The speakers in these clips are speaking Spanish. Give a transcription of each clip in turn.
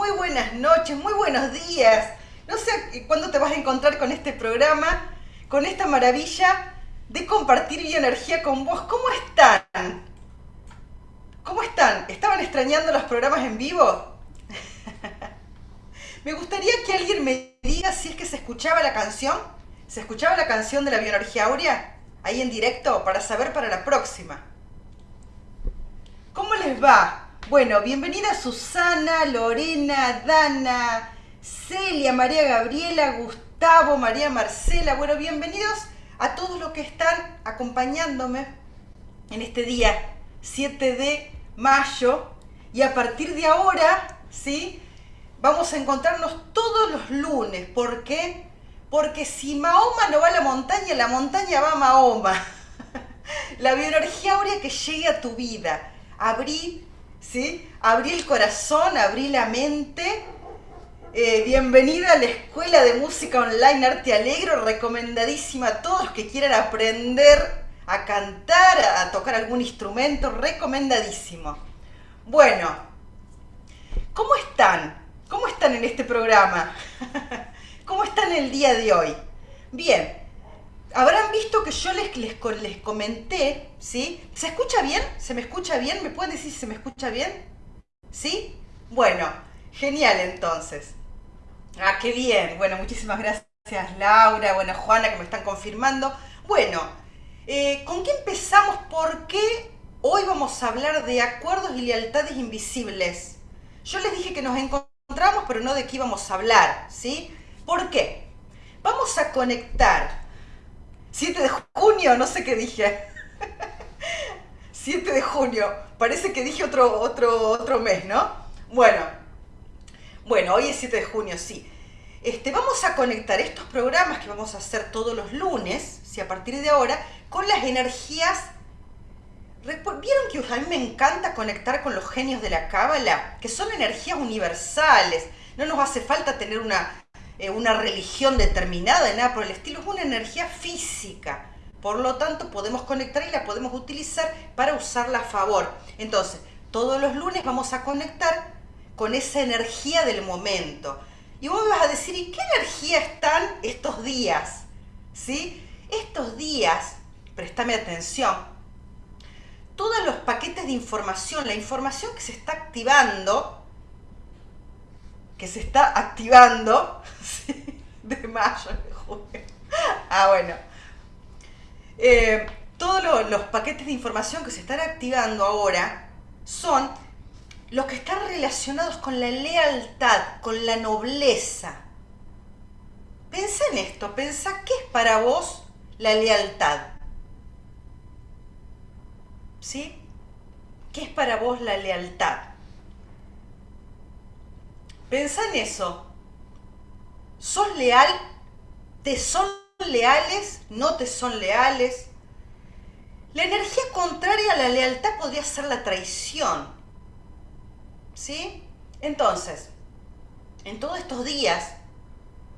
muy buenas noches, muy buenos días. No sé cuándo te vas a encontrar con este programa, con esta maravilla de compartir bioenergía con vos. ¿Cómo están? ¿Cómo están? ¿Estaban extrañando los programas en vivo? me gustaría que alguien me diga si es que se escuchaba la canción. ¿Se escuchaba la canción de la bioenergía áurea? Ahí en directo para saber para la próxima. ¿Cómo les va? Bueno, bienvenida Susana, Lorena, Dana, Celia, María Gabriela, Gustavo, María Marcela. Bueno, bienvenidos a todos los que están acompañándome en este día 7 de mayo. Y a partir de ahora, ¿sí? Vamos a encontrarnos todos los lunes. ¿Por qué? Porque si Mahoma no va a la montaña, la montaña va a Mahoma. la bioenergía áurea que llegue a tu vida abrí, ¿sí? Abrí el corazón, abrí la mente. Eh, bienvenida a la Escuela de Música Online Arte Alegro, recomendadísima a todos que quieran aprender a cantar, a tocar algún instrumento, recomendadísimo. Bueno, ¿cómo están? ¿Cómo están en este programa? ¿Cómo están el día de hoy? Bien, habrán visto que yo les, les, les, comenté, ¿sí? ¿Se escucha bien? ¿Se me escucha bien? ¿Me pueden decir si se me escucha bien? ¿Sí? Bueno, genial entonces. Ah, qué bien. Bueno, muchísimas gracias Laura, bueno, Juana que me están confirmando. Bueno, eh, ¿con qué empezamos? Porque hoy vamos a hablar de acuerdos y lealtades invisibles. Yo les dije que nos encontramos, pero no de qué íbamos a hablar, ¿sí? ¿Por qué? Vamos a conectar 7 de junio, no sé qué dije. 7 de junio, parece que dije otro, otro, otro mes, ¿no? Bueno, bueno, hoy es 7 de junio, sí. Este, vamos a conectar estos programas que vamos a hacer todos los lunes, si a partir de ahora, con las energías. ¿Vieron que a mí me encanta conectar con los genios de la Cábala? Que son energías universales. No nos hace falta tener una eh, una religión determinada, nada por el estilo, es una energía física. Por lo tanto, podemos conectar y la podemos utilizar para usarla a favor. Entonces, todos los lunes vamos a conectar con esa energía del momento. Y vos me vas a decir, ¿y qué energía están estos días? ¿Sí? Estos días, préstame atención, todos los paquetes de información, la información que se está activando, que se está activando de mayo, de junio. Ah, bueno. Eh, todos los paquetes de información que se están activando ahora son los que están relacionados con la lealtad, con la nobleza. Pensá en esto, pensá qué es para vos la lealtad. ¿Sí? ¿Qué es para vos la lealtad? Pensá en eso. ¿Sos leal? ¿Te son leales? ¿No te son leales? La energía contraria a la lealtad podría ser la traición. ¿Sí? Entonces, en todos estos días,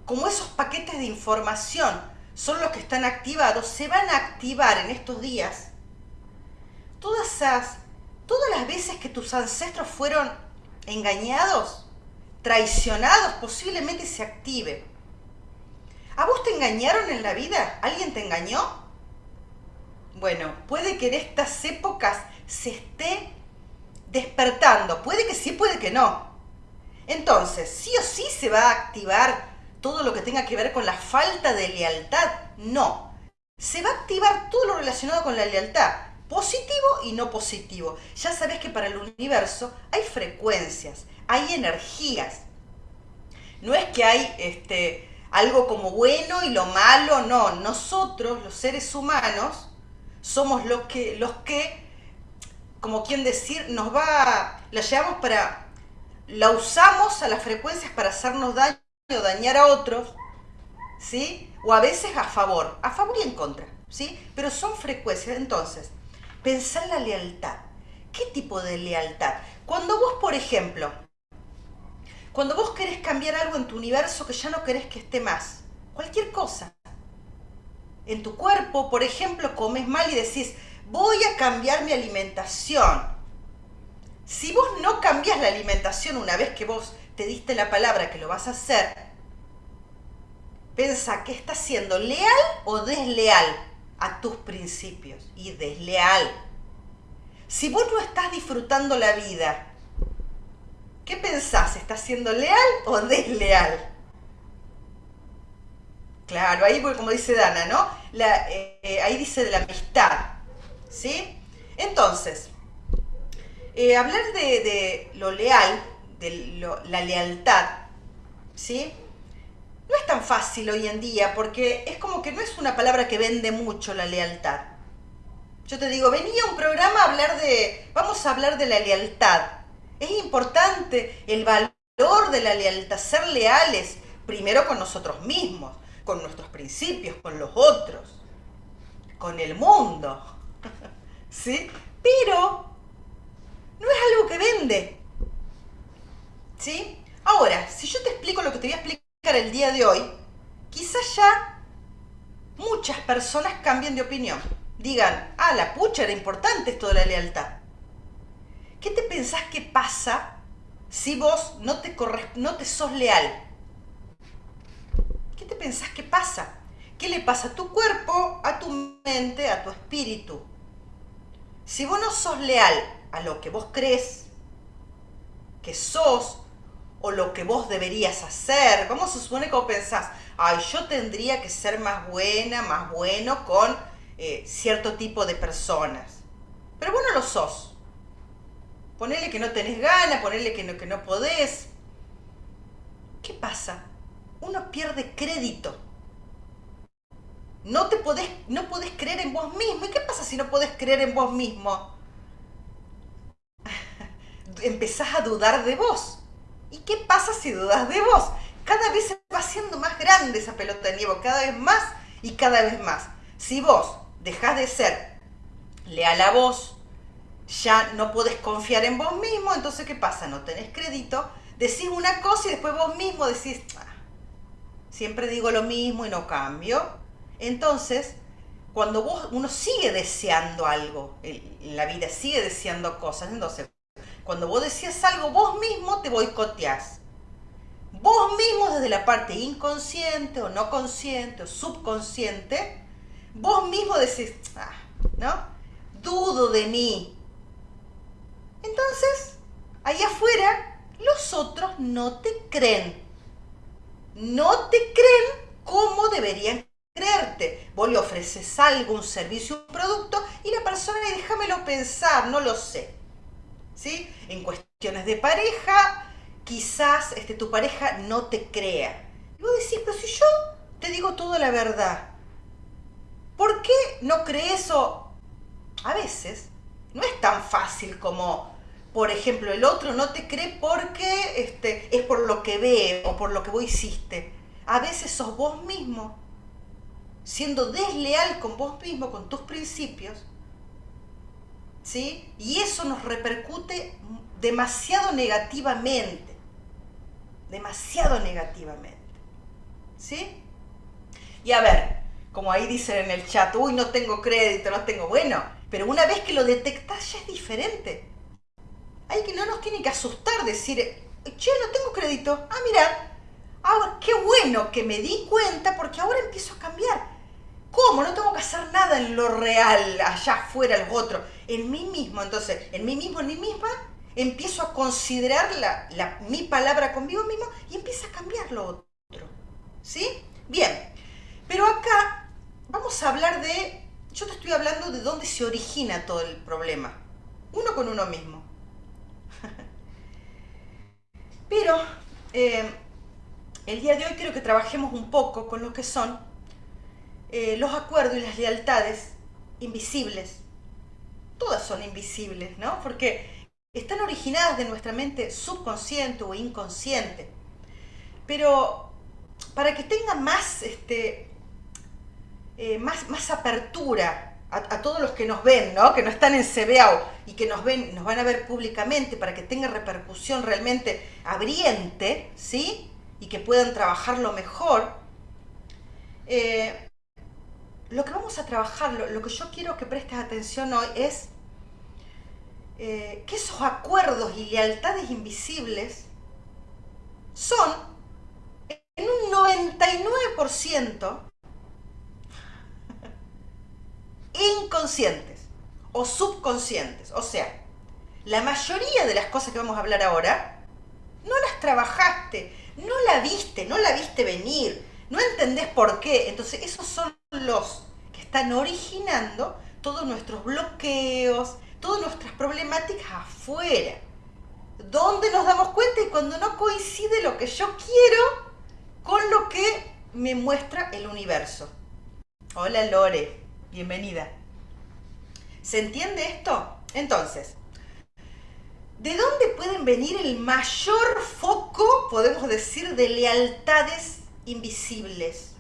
como esos paquetes de información son los que están activados, se van a activar en estos días todas esas, todas las veces que tus ancestros fueron engañados, traicionados, posiblemente se active. ¿A vos te engañaron en la vida? ¿Alguien te engañó? Bueno, puede que en estas épocas se esté despertando. Puede que sí, puede que no. Entonces, sí o sí se va a activar todo lo que tenga que ver con la falta de lealtad. No. Se va a activar todo lo relacionado con la lealtad. Positivo y no positivo. Ya sabes que para el universo hay frecuencias hay energías. No es que hay este, algo como bueno y lo malo, no. Nosotros, los seres humanos, somos los que, los que como quien decir, nos va, la llevamos para, la usamos a las frecuencias para hacernos daño o dañar a otros, ¿sí? O a veces a favor, a favor y en contra, ¿sí? Pero son frecuencias. Entonces, pensar la lealtad. ¿Qué tipo de lealtad? Cuando vos, por ejemplo, cuando vos querés cambiar algo en tu universo que ya no querés que esté más, cualquier cosa. En tu cuerpo, por ejemplo, comes mal y decís, voy a cambiar mi alimentación. si vos no cambias la alimentación una vez que vos te diste la palabra que lo vas a hacer, pensa que estás siendo leal o desleal a tus principios y desleal. Si vos no estás disfrutando la vida, ¿qué pensás? ¿Estás siendo leal o desleal? Claro, ahí como dice Dana, ¿no? Eh, ahí dice de la amistad, ¿sí? Entonces, eh, hablar de, lo leal, de la lealtad, ¿sí? No es tan fácil hoy en día porque es como que no es una palabra que vende mucho la lealtad. Yo te digo, venía un programa a hablar de, vamos a hablar de la lealtad. Es importante el valor de la lealtad, ser leales primero con nosotros mismos, con nuestros principios, con los otros, con el mundo. ¿Sí? Pero no es algo que vende. ¿Sí? Ahora, si yo te explico lo que te voy a explicar el día de hoy, quizás ya muchas personas cambien de opinión. Digan, ah, la pucha era importante esto de la lealtad. ¿Qué te pensás que pasa si vos no te, no te sos leal? ¿Qué te pensás que pasa? ¿Qué le pasa a tu cuerpo, a tu mente, a tu espíritu? Si vos no sos leal a lo que vos crees que sos o lo que vos deberías hacer. ¿Cómo se supone que vos pensás? Ay, yo tendría que ser más buena, más bueno con eh, cierto tipo de personas. Pero vos no lo sos. Ponele que no tenés ganas, ponele que no, que no podés. ¿Qué pasa? Uno pierde crédito. No te podés, no podés creer en vos mismo. ¿Y qué pasa si no podés creer en vos mismo? empezás a dudar de vos. ¿Y qué pasa si dudas de vos? Cada vez se va haciendo más grande esa pelota de nieve, cada vez más y cada vez más. Si vos dejás de ser leal a vos, ya no podés confiar en vos mismo, entonces ¿qué pasa? No tenés crédito, decís una cosa y después vos mismo decís, ah, siempre digo lo mismo y no cambio. Entonces, cuando vos, uno sigue deseando algo en la vida, sigue deseando cosas, entonces cuando vos decías algo, vos mismo te boicoteás. Vos mismo desde la parte inconsciente o no consciente o subconsciente, vos mismo decís, ah, ¿no? Dudo de mí. Entonces, ahí afuera, los otros no te creen. No te creen como deberían creerte. Vos le ofreces algo, un servicio, un producto, y la persona, déjamelo pensar, no lo sé. ¿Sí? En cuestiones de pareja, quizás este, tu pareja no te crea. Y vos decís, pero si yo te digo toda la verdad, ¿por qué no crees o a veces no es tan fácil como, por ejemplo, el otro no te cree porque este, es por lo que ve o por lo que vos hiciste. A veces sos vos mismo, siendo desleal con vos mismo, con tus principios, ¿sí? Y eso nos repercute demasiado negativamente, demasiado negativamente, ¿sí? Y a ver, como ahí dicen en el chat, uy, no tengo crédito, no tengo, bueno, pero una vez que lo detectas ya es diferente. Hay que no nos tiene que asustar decir, che, no tengo crédito, ah, mira, ahora qué bueno que me di cuenta porque ahora empiezo a cambiar ¿Cómo? No tengo que hacer nada en lo real, allá afuera, el otro. En mí mismo, entonces, en mí mismo, en mí misma, empiezo a considerar la, mi palabra conmigo mismo y empieza a cambiar lo otro. ¿Sí? Bien. Pero acá vamos a hablar de, yo te estoy hablando de dónde se origina todo el problema. Uno con uno mismo. Pero eh, el día de hoy quiero que trabajemos un poco con lo que son eh, los acuerdos y las lealtades invisibles. Todas son invisibles, ¿no? Porque están originadas de nuestra mente subconsciente o inconsciente. Pero para que tenga más, este, eh, más, más apertura a, todos los que nos ven, ¿no? que no están en CBAO y que nos ven, nos van a ver públicamente para que tenga repercusión realmente abriente, ¿sí? Y que puedan trabajarlo mejor. Eh, lo que vamos a trabajar, lo, que yo quiero que prestes atención hoy es eh, que esos acuerdos y lealtades invisibles son en un 99% inconscientes o subconscientes. O sea, la mayoría de las cosas que vamos a hablar ahora no las trabajaste, no la viste, no la viste venir, no entendés por qué. Entonces, esos son los que están originando todos nuestros bloqueos, todas nuestras problemáticas afuera. Donde nos damos cuenta y cuando no coincide lo que yo quiero con lo que me muestra el universo. Hola Lore, bienvenida. ¿Se entiende esto? Entonces, ¿de dónde pueden venir el mayor foco, podemos decir, de lealtades invisibles?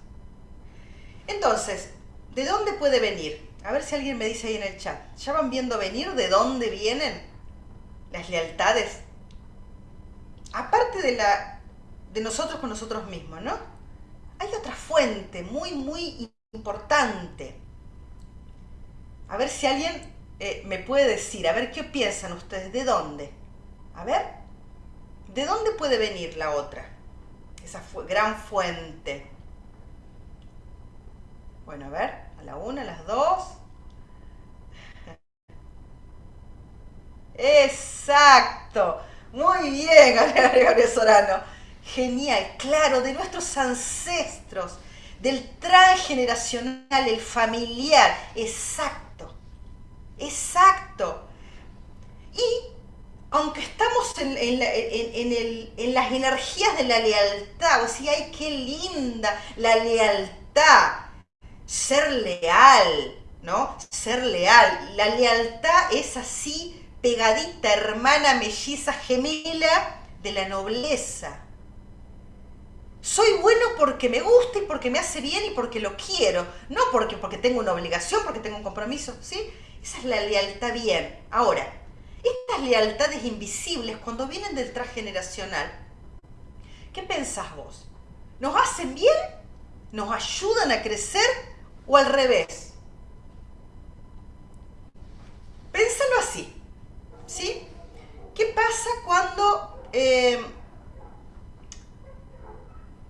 Entonces, ¿de dónde puede venir? A ver si alguien me dice ahí en el chat. ¿Ya van viendo venir de dónde vienen las lealtades? Aparte de la de nosotros con nosotros mismos, ¿no? Hay otra fuente muy, muy importante. A ver si alguien eh, me puede decir, a ver qué piensan ustedes, ¿de dónde? A ver, ¿de dónde puede venir la otra? Esa gran fuente. Bueno, a ver, a la una, a las dos. Exacto. Muy bien, Gabriel Sorano. Genial, claro, de nuestros ancestros, del transgeneracional, el familiar. Exacto. Exacto. Y aunque estamos en, en, las energías de la lealtad, o sea, ay, qué linda la lealtad ser leal, ¿no? Ser leal. La lealtad es así, pegadita, hermana, melliza, gemela de la nobleza. Soy bueno porque me gusta y porque me hace bien y porque lo quiero, no porque, porque tengo una obligación, porque tengo un compromiso, ¿sí? Esa es la lealtad bien. Ahora, estas lealtades invisibles, cuando vienen del transgeneracional, ¿qué pensás vos? ¿Nos hacen bien? ¿Nos ayudan a crecer? o al revés. Pénsalo así, ¿sí? ¿Qué pasa cuando... Eh,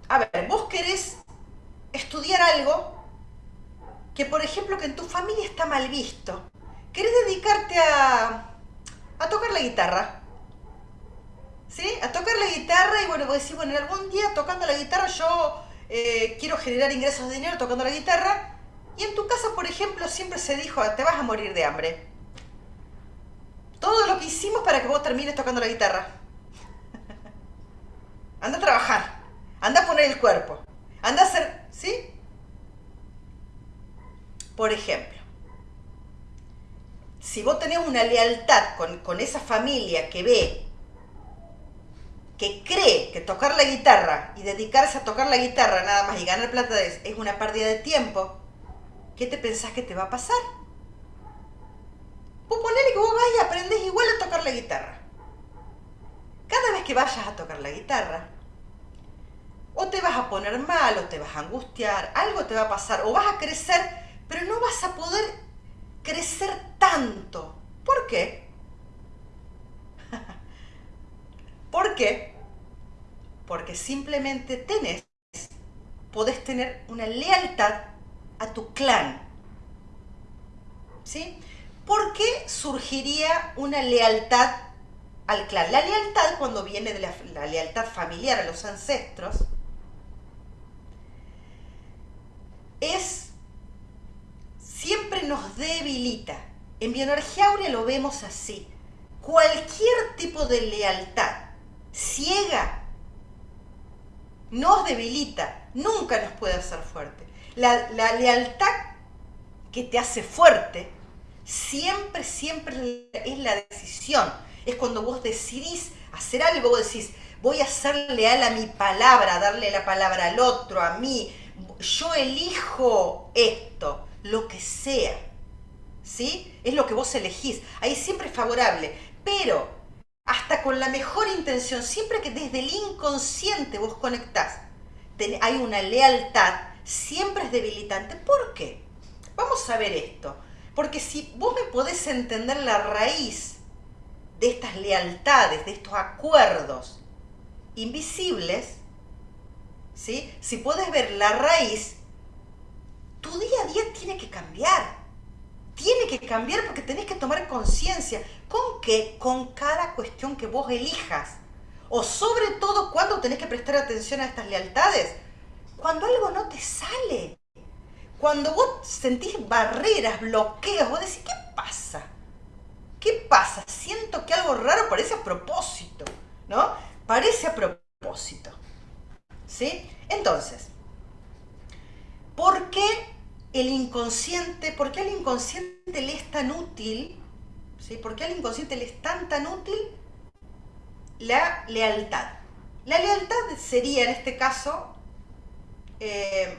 a ver, vos querés estudiar algo que, por ejemplo, que en tu familia está mal visto. Querés dedicarte a, la guitarra. ¿Sí? A tocar la guitarra y bueno, vos decís, bueno, algún día tocando la guitarra yo eh, quiero generar ingresos de dinero tocando la guitarra y en tu casa, por ejemplo, siempre se dijo, te vas a morir de hambre. Todo lo que hicimos para que vos termines tocando la guitarra. anda a trabajar, anda a poner el cuerpo, anda a hacer, ¿sí? Por ejemplo, si vos tenés una lealtad con, con esa familia que ve, que cree que tocar la guitarra y dedicarse a tocar la guitarra nada más y ganar plata es, es una pérdida de tiempo, ¿qué te pensás que te va a pasar? Vos ponele que vos vas y aprendes igual a tocar la guitarra. Cada vez que vayas a tocar la guitarra, o te vas a poner mal, o te vas a angustiar, algo te va a pasar, o vas a crecer, pero no vas a poder crecer tanto. ¿Por qué? ¿Por qué? Porque simplemente tenés, podés tener una lealtad a tu clan. ¿Sí? ¿Por qué surgiría una lealtad al clan? La lealtad, cuando viene de la, lealtad familiar a los ancestros, es siempre nos debilita. En bioenergía áurea lo vemos así. Cualquier tipo de lealtad ciega nos debilita, nunca nos puede hacer fuerte. La, lealtad que te hace fuerte siempre, siempre es la decisión. Es cuando vos decidís hacer algo, vos decís, voy a ser leal a mi palabra, darle la palabra al otro, a mí. Yo elijo esto, lo que sea. ¿Sí? Es lo que vos elegís. Ahí siempre es favorable. Pero hasta con la mejor intención, siempre que desde el inconsciente vos conectás, hay una lealtad siempre es debilitante. ¿Por qué? Vamos a ver esto. Porque si vos me podés entender la raíz de estas lealtades, de estos acuerdos invisibles, ¿sí? si puedes ver la raíz, tu día a día tiene que cambiar. Tiene que cambiar porque tenés que tomar conciencia. ¿Con qué? Con cada cuestión que vos elijas. O sobre todo, cuando tenés que prestar atención a estas lealtades? Cuando algo no te sale. Cuando vos sentís barreras, bloqueos, vos decís, ¿qué pasa? ¿Qué pasa? Siento que algo raro parece a propósito, ¿no? Parece a propósito. ¿Sí? Entonces, ¿por qué el inconsciente, por qué al inconsciente le es tan útil, ¿sí? ¿Por qué al inconsciente le es tan tan útil la lealtad? La lealtad sería en este caso eh,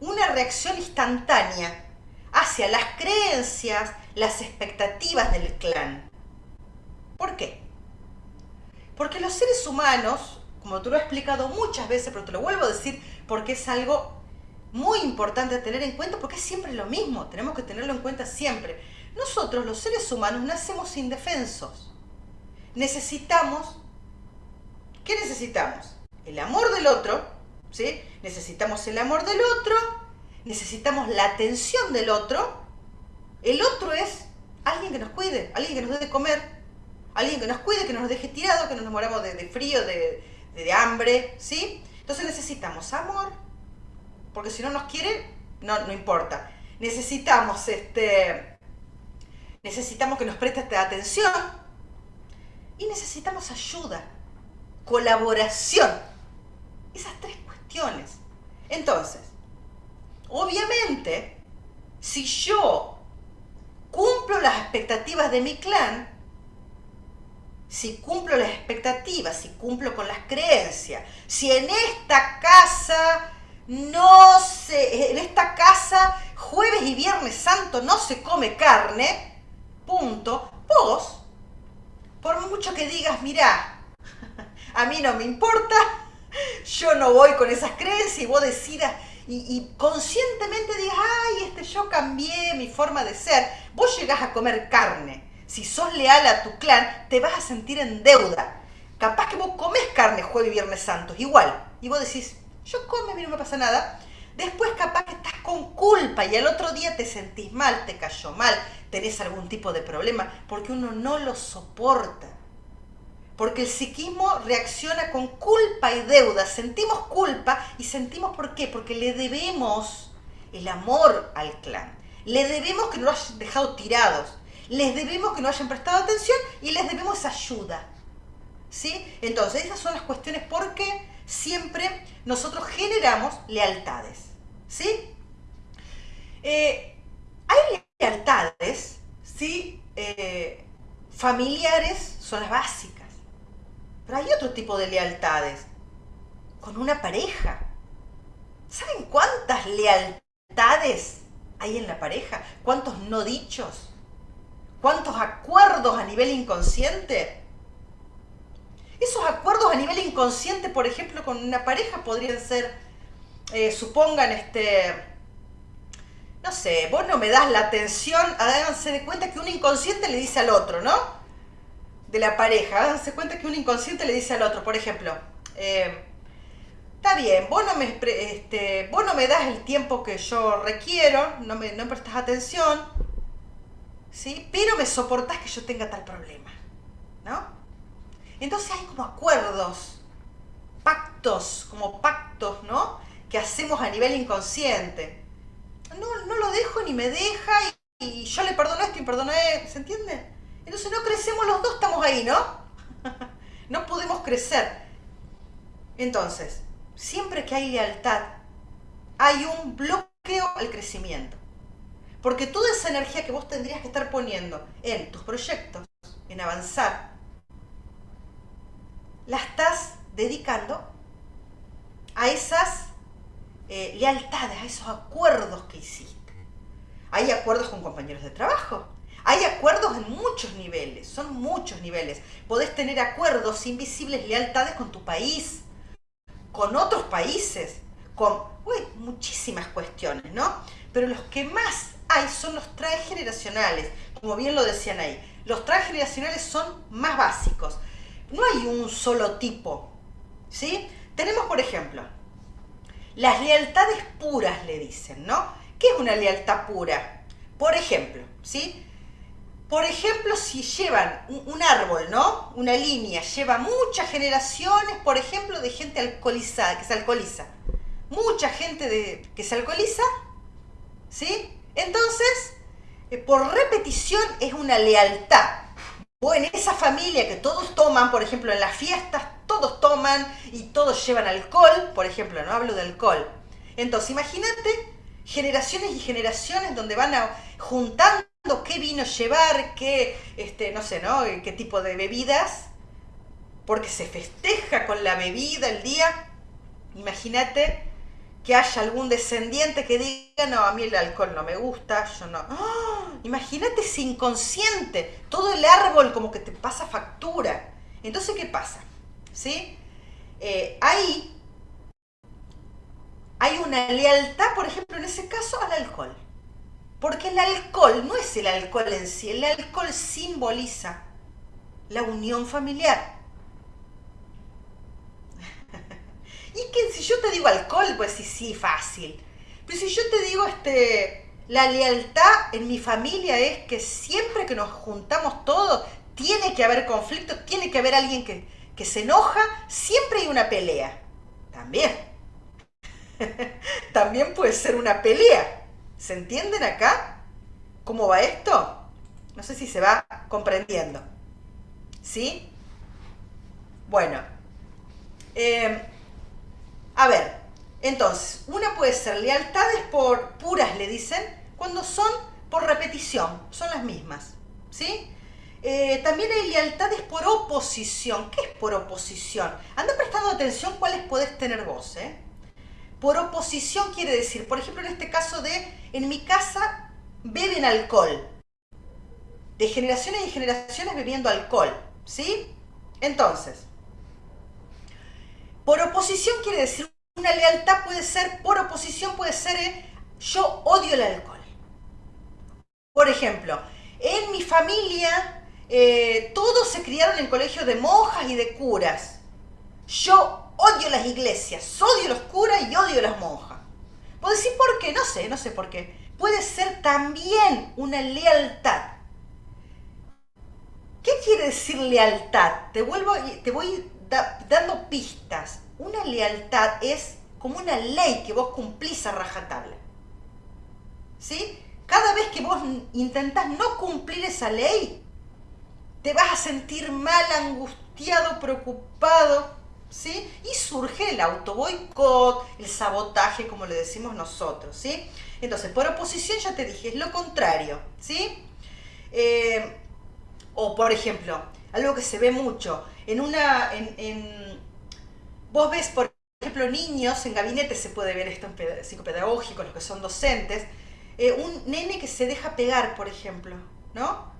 una reacción instantánea hacia las creencias, las expectativas del clan. ¿Por qué? Porque los seres humanos, como tú lo has explicado muchas veces, pero te lo vuelvo a decir porque es algo muy importante tener en cuenta, porque es siempre lo mismo, tenemos que tenerlo en cuenta siempre. Nosotros, los seres humanos, nacemos indefensos. Necesitamos, ¿qué necesitamos? El amor del otro, ¿sí? Necesitamos el amor del otro, necesitamos la atención del otro. El otro es alguien que nos cuide, alguien que nos dé de comer, alguien que nos cuide, que no nos deje tirado, que no nos moramos de, frío, de, de, hambre, ¿sí? Entonces necesitamos amor, porque si no nos quiere, no, no importa. Necesitamos, este, necesitamos que nos preste atención y necesitamos ayuda, colaboración. Esas tres cuestiones. Entonces, obviamente, si yo cumplo las expectativas de mi clan, si cumplo las expectativas, si cumplo con las creencias, si en esta casa no se, en esta casa jueves y viernes santo no se come carne, punto, vos, por mucho que digas, mirá, a mí no me importa, yo no voy con esas creencias y vos decidas y, conscientemente digas, ay, este, yo cambié mi forma de ser, vos llegás a comer carne. Si sos leal a tu clan, te vas a sentir en deuda. Capaz que vos comes carne jueves y viernes santos, igual. Y vos decís, yo come, a mí no me pasa nada. Después capaz que estás con culpa y al otro día te sentís mal, te cayó mal, tenés algún tipo de problema, porque uno no lo soporta. Porque el psiquismo reacciona con culpa y deuda. Sentimos culpa y sentimos por qué. Porque le debemos el amor al clan. Le debemos que no lo hayan dejado tirados. Les debemos que no hayan prestado atención y les debemos ayuda. ¿Sí? Entonces, esas son las cuestiones porque siempre nosotros generamos lealtades. ¿Sí? Eh, hay lealtades, ¿sí? Eh, familiares son las básicas pero hay otro tipo de lealtades. Con una pareja. ¿Saben cuántas lealtades hay en la pareja? ¿Cuántos no dichos? ¿Cuántos acuerdos a nivel inconsciente? Esos acuerdos a nivel inconsciente, por ejemplo, con una pareja podrían ser, eh, supongan, este, no sé, vos no me das la atención, háganse de cuenta que un inconsciente le dice al otro, ¿no? de la pareja, háganse cuenta que un inconsciente le dice al otro, por ejemplo, eh, está bien, vos no, me, este, no me das el tiempo que yo requiero, no me no prestas atención, ¿sí? pero me soportás que yo tenga tal problema, ¿no? Entonces hay como acuerdos, pactos, como pactos, ¿no? Que hacemos a nivel inconsciente. No, no lo dejo ni me deja y, y yo le perdono esto y perdono esto, ¿se entiende? Entonces no crecemos los dos, estamos ahí, ¿no? no podemos crecer. Entonces, siempre que hay lealtad, hay un bloqueo al crecimiento. Porque toda esa energía que vos tendrías que estar poniendo en tus proyectos, en avanzar, la estás dedicando a esas eh, lealtades, a esos acuerdos que hiciste. Hay acuerdos con compañeros de trabajo, hay acuerdos en muchos niveles, son muchos niveles. Podés tener acuerdos invisibles, lealtades con tu país, con otros países, con muchísimas cuestiones, ¿no? Pero los que más hay son los transgeneracionales, como bien lo decían ahí. Los transgeneracionales son más básicos. No hay un solo tipo, ¿sí? Tenemos, por ejemplo, las lealtades puras, le dicen, ¿no? ¿Qué es una lealtad pura? Por ejemplo, ¿sí? Por ejemplo, si llevan un, árbol, ¿no? Una línea, lleva muchas generaciones, por ejemplo, de gente alcoholizada, que se alcoholiza. Mucha gente de, que se alcoholiza, ¿sí? Entonces, eh, por repetición es una lealtad. O en esa familia que todos toman, por ejemplo, en las fiestas, todos toman y todos llevan alcohol, por ejemplo, no hablo de alcohol. Entonces, imagínate generaciones y generaciones donde van a, juntando qué vino llevar, qué, este, no sé, ¿no? Qué tipo de bebidas, porque se festeja con la bebida el día. Imagínate que haya algún descendiente que diga, no, a mí el alcohol no me gusta, yo no. ¡Ah! Imagínate ese inconsciente, todo el árbol como que te pasa factura. Entonces, ¿qué pasa? ¿Sí? Eh, ahí hay una lealtad, por ejemplo, en ese caso, al alcohol. Porque el alcohol no es el alcohol en sí, el alcohol simboliza la unión familiar. Y que si yo te digo alcohol, pues sí, sí, fácil. Pero si yo te digo, este, la lealtad en mi familia es que siempre que nos juntamos todos, tiene que haber conflicto, tiene que haber alguien que, que se enoja, siempre hay una pelea. También. También puede ser una pelea. ¿Se entienden acá? ¿Cómo va esto? No sé si se va comprendiendo. ¿Sí? Bueno. Eh, a ver, entonces, una puede ser lealtades por puras, le dicen, cuando son por repetición, son las mismas. ¿Sí? Eh, también hay lealtades por oposición. ¿Qué es por oposición? Anda prestando atención cuáles puedes tener vos, ¿eh? Por oposición quiere decir, por ejemplo, en este caso de, en mi casa beben alcohol. De generaciones y generaciones bebiendo alcohol, ¿sí? Entonces, por oposición quiere decir, una lealtad puede ser, por oposición puede ser, eh, yo odio el alcohol. Por ejemplo, en mi familia eh, todos se criaron en colegios de monjas y de curas. Yo odio las iglesias, odio los curas y odio las monjas. ¿Puedo decir por qué? No sé, no sé por qué. Puede ser también una lealtad. ¿Qué quiere decir lealtad? Te, vuelvo, te voy dando pistas. Una lealtad es como una ley que vos cumplís a rajatabla. ¿Sí? Cada vez que vos intentás no cumplir esa ley, te vas a sentir mal, angustiado, preocupado, ¿sí? Y surge el autoboicot, el sabotaje, como le decimos nosotros, ¿sí? Entonces, por oposición ya te dije, es lo contrario, ¿sí? Eh, o, por ejemplo, algo que se ve mucho, en una, en, vos ves, por ejemplo, niños, en gabinete se puede ver esto en psicopedagógico, los que son docentes, eh, un nene que se deja pegar, por ejemplo, ¿no?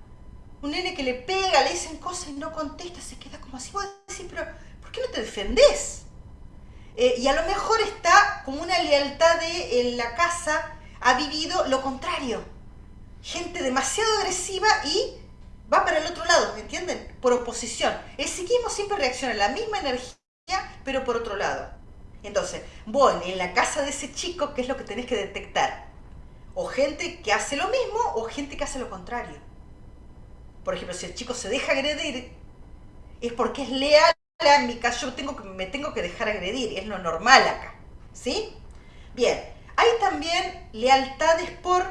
Un nene que le pega, le dicen cosas y no contesta, se queda como así, vos decís, pero qué no te defendés? Eh, y a lo mejor está como una lealtad de en la casa ha vivido lo contrario. Gente demasiado agresiva y va para el otro lado, ¿me entienden? Por oposición. El psiquismo siempre reacciona la misma energía, pero por otro lado. Entonces, bueno, en la casa de ese chico, ¿qué es lo que tenés que detectar? O gente que hace lo mismo o gente que hace lo contrario. Por ejemplo, si el chico se deja agredir, es porque es leal en mi caso yo tengo que, me tengo que dejar agredir, es lo normal acá, ¿sí? Bien, hay también lealtades por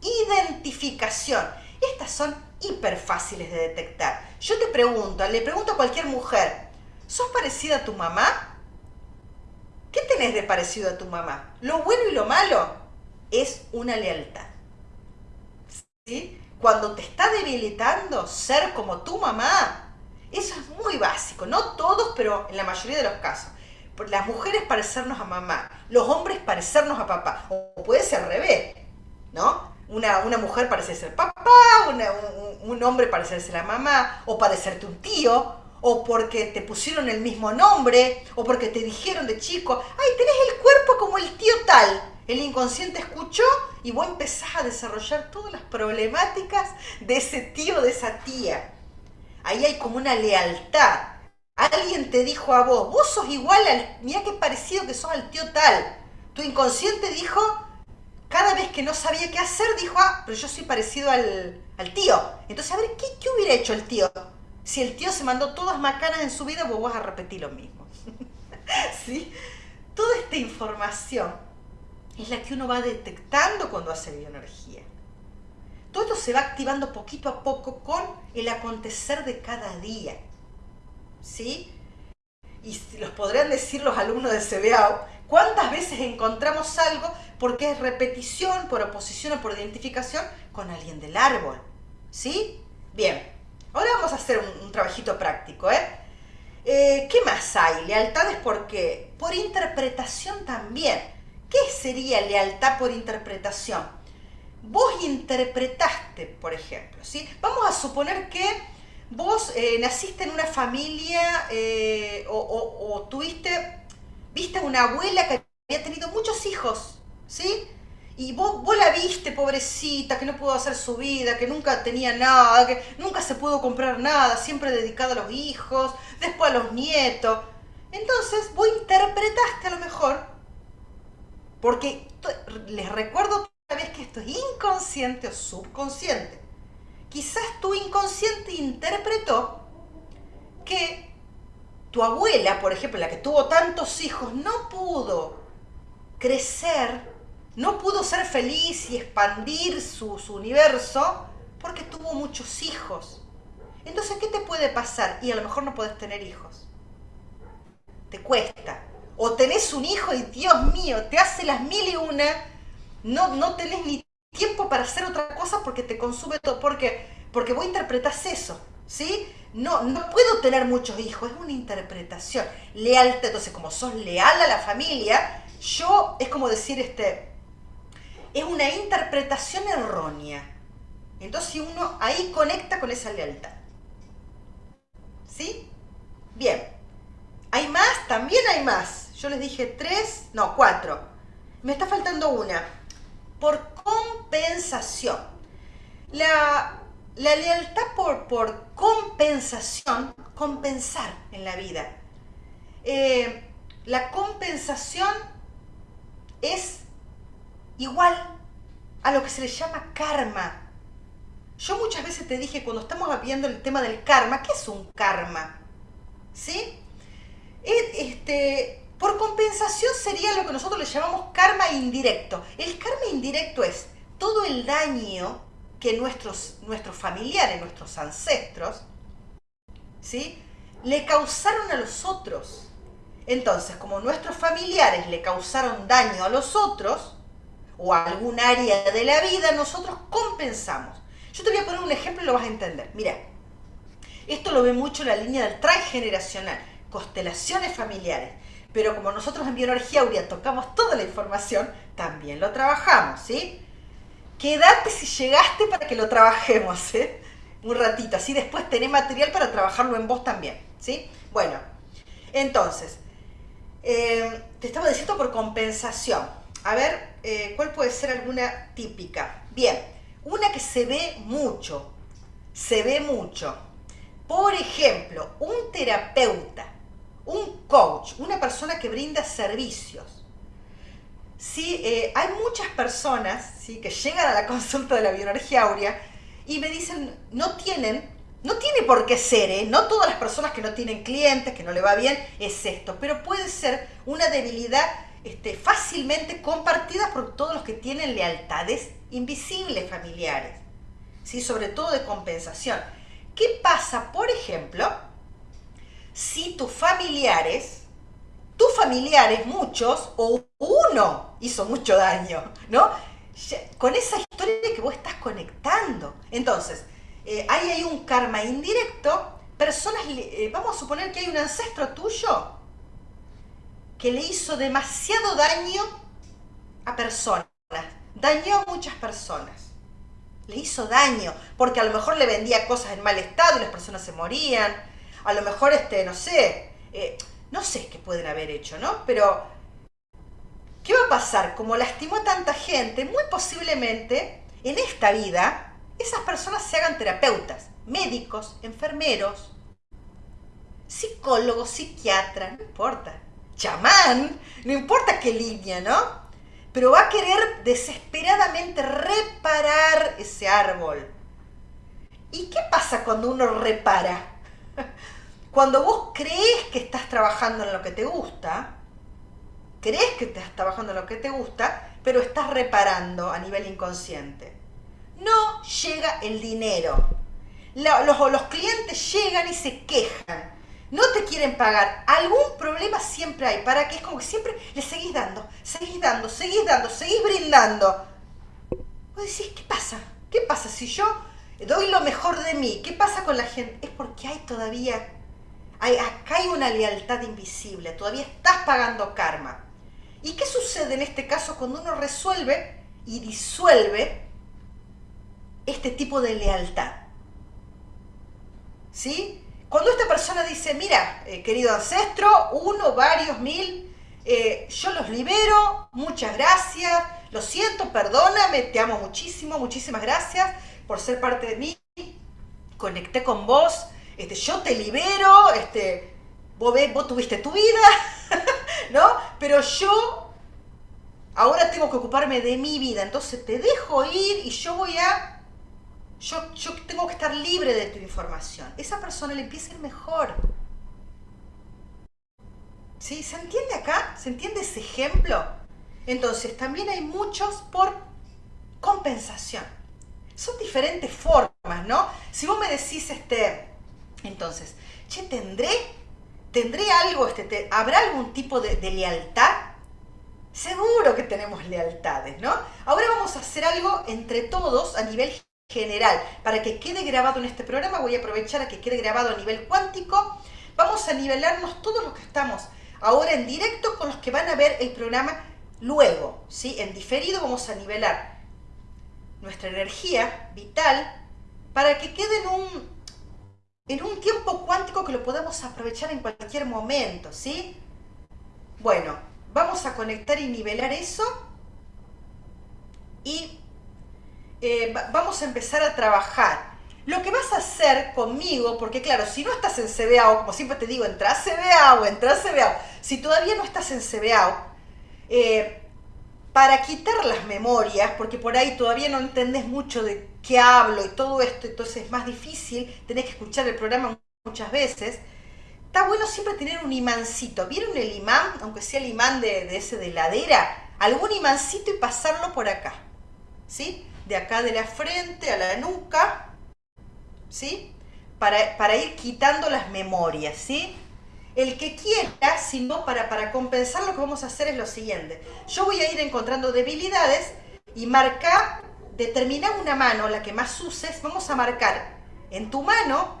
identificación. Estas son hiper fáciles de detectar. Yo te pregunto, le pregunto a cualquier mujer, ¿sos parecida a tu mamá? ¿Qué tenés de parecido a tu mamá? Lo bueno y lo malo es una lealtad. ¿Sí? Cuando te está debilitando ser como tu mamá, eso es muy básico, no todos, pero en la mayoría de los casos. Las mujeres parecernos a mamá, los hombres parecernos a papá, o puede ser al revés, ¿no? Una, una mujer parecerse al papá, un, hombre parecerse a la mamá, o parecerte un tío, o porque te pusieron el mismo nombre, o porque te dijeron de chico, ay, tenés el cuerpo como el tío tal. El inconsciente escuchó y vos empezás a desarrollar todas las problemáticas de ese tío, de esa tía. Ahí hay como una lealtad. Alguien te dijo a vos, vos sos igual al, mira qué parecido que sos al tío tal. Tu inconsciente dijo, cada vez que no sabía qué hacer, dijo, ah, pero yo soy parecido al, tío. Entonces, a ver, ¿qué, ¿qué, hubiera hecho el tío? Si el tío se mandó todas macanas en su vida, vos vas a repetir lo mismo. ¿Sí? Toda esta información es la que uno va detectando cuando hace bioenergía. Todo esto se va activando poquito a poco con el acontecer de cada día. ¿Sí? Y los podrían decir los alumnos de CBAO, ¿cuántas veces encontramos algo porque es repetición, por oposición o por identificación con alguien del árbol? ¿Sí? Bien, ahora vamos a hacer un, trabajito práctico, ¿eh? ¿eh? ¿Qué más hay? Lealtades por qué? Por interpretación también. ¿Qué sería lealtad por interpretación? Vos interpretaste, por ejemplo, ¿sí? Vamos a suponer que vos eh, naciste en una familia eh, o, tuviste, viste una abuela que había tenido muchos hijos, ¿sí? Y vos, vos, la viste, pobrecita, que no pudo hacer su vida, que nunca tenía nada, que nunca se pudo comprar nada, siempre dedicada a los hijos, después a los nietos. Entonces, vos interpretaste a lo mejor porque les recuerdo otra vez que esto es inconsciente o subconsciente. Quizás tu inconsciente interpretó que tu abuela, por ejemplo, la que tuvo tantos hijos, no pudo crecer, no pudo ser feliz y expandir su, universo porque tuvo muchos hijos. Entonces, ¿qué te puede pasar? Y a lo mejor no puedes tener hijos. Te cuesta o tenés un hijo y Dios mío, te hace las mil y una, no, no tenés ni tiempo para hacer otra cosa porque te consume todo, porque, porque vos interpretás eso, ¿sí? No, no puedo tener muchos hijos, es una interpretación. Lealtad, entonces como sos leal a la familia, yo, es como decir, este, es una interpretación errónea. Entonces uno ahí conecta con esa lealtad. ¿Sí? Bien. ¿Hay más? También hay más. Yo les dije tres, no, cuatro. Me está faltando una. Por compensación. La, lealtad por, por compensación, compensar en la vida. Eh, la compensación es igual a lo que se le llama karma. Yo muchas veces te dije, cuando estamos viendo el tema del karma, ¿qué es un karma? ¿Sí? este, por compensación sería lo que nosotros le llamamos karma indirecto. El karma indirecto es todo el daño que nuestros, nuestros familiares, nuestros ancestros, ¿sí? le causaron a los otros. Entonces, como nuestros familiares le causaron daño a los otros, o a algún área de la vida, nosotros compensamos. Yo te voy a poner un ejemplo y lo vas a entender. Mira, esto lo ve mucho la línea del transgeneracional constelaciones familiares. Pero como nosotros en Bioenergía Aurea tocamos toda la información, también lo trabajamos, ¿sí? Quédate si llegaste para que lo trabajemos, ¿eh? Un ratito, así después tenés material para trabajarlo en vos también, ¿sí? Bueno, entonces, eh, te estaba diciendo por compensación. A ver, eh, ¿cuál puede ser alguna típica? Bien, una que se ve mucho, se ve mucho. Por ejemplo, un terapeuta un coach, una persona que brinda servicios. Sí, eh, hay muchas personas que llegan a la consulta de la bioenergía áurea y me dicen, no tienen, no tiene por qué ser, ¿eh? no todas las personas que no tienen clientes, que no le va bien, es esto, pero puede ser una debilidad este, fácilmente compartida por todos los que tienen lealtades invisibles familiares, ¿sí? sobre todo de compensación. ¿Qué pasa, por ejemplo, si tus familiares, tus familiares, muchos, o uno hizo mucho daño, ¿no? Con esa historia que vos estás conectando. Entonces, eh, ahí hay un karma indirecto, personas, eh, vamos a suponer que hay un ancestro tuyo que le hizo demasiado daño a personas, dañó a muchas personas. Le hizo daño, porque a lo mejor le vendía cosas en mal estado y las personas se morían, a lo mejor, este, no sé, eh, no sé qué pueden haber hecho, ¿no? Pero, ¿qué va a pasar? Como lastimó a tanta gente, muy posiblemente en esta vida esas personas se hagan terapeutas, médicos, enfermeros, psicólogos, psiquiatras, no importa, chamán, no importa qué línea, ¿no? Pero va a querer desesperadamente reparar ese árbol. ¿Y qué pasa cuando uno repara? Cuando vos crees que estás trabajando en lo que te gusta, crees que estás trabajando en lo que te gusta, pero estás reparando a nivel inconsciente. No llega el dinero. Los, los clientes llegan y se quejan. No te quieren pagar. Algún problema siempre hay. ¿Para qué? Es como que siempre le seguís dando, seguís dando, seguís dando, seguís brindando. Vos decís, ¿qué pasa? ¿Qué pasa si yo doy lo mejor de mí? ¿Qué pasa con la gente? Es porque hay todavía hay, acá hay una lealtad invisible, todavía estás pagando karma. ¿Y qué sucede en este caso cuando uno resuelve y disuelve este tipo de lealtad? ¿Sí? Cuando esta persona dice, mira, eh, querido ancestro, uno, varios, mil, eh, yo los libero, muchas gracias, lo siento, perdóname, te amo muchísimo, muchísimas gracias por ser parte de mí, conecté con vos, este, yo te libero, este, vos, tuviste tu vida, ¿no? Pero yo ahora tengo que ocuparme de mi vida, entonces te dejo ir y yo voy a... Yo, yo tengo que estar libre de tu información. Esa persona le empieza a ir mejor. ¿Sí? ¿Se entiende acá? ¿Se entiende ese ejemplo? Entonces, también hay muchos por compensación. Son diferentes formas, ¿no? Si vos me decís, este, entonces, che, ¿tendré, tendré algo, este, habrá algún tipo de, lealtad? Seguro que tenemos lealtades, ¿no? Ahora vamos a hacer algo entre todos a nivel general. Para que quede grabado en este programa, voy a aprovechar a que quede grabado a nivel cuántico. Vamos a nivelarnos todos los que estamos ahora en directo con los que van a ver el programa luego, ¿sí? En diferido vamos a nivelar nuestra energía vital para que quede en un, en un tiempo cuántico que lo podemos aprovechar en cualquier momento, ¿sí? Bueno, vamos a conectar y nivelar eso y eh, vamos a empezar a trabajar. Lo que vas a hacer conmigo, porque claro, si no estás en CBAO, como siempre te digo, entra a CBAO, entra a CBAO. Si todavía no estás en CBAO, eh, para quitar las memorias, porque por ahí todavía no entendés mucho de qué hablo y todo esto, entonces es más difícil, tenés que escuchar el programa muchas veces, está bueno siempre tener un imancito. ¿Vieron el imán, aunque sea el imán de, ese de ladera? Algún imancito y pasarlo por acá, ¿sí? De acá de la frente a la nuca, ¿sí? Para, para ir quitando las memorias, ¿sí? El que quiera, si no, para, para compensar lo que vamos a hacer es lo siguiente. Yo voy a ir encontrando debilidades y marcar, determinar una mano, la que más uses, vamos a marcar en tu mano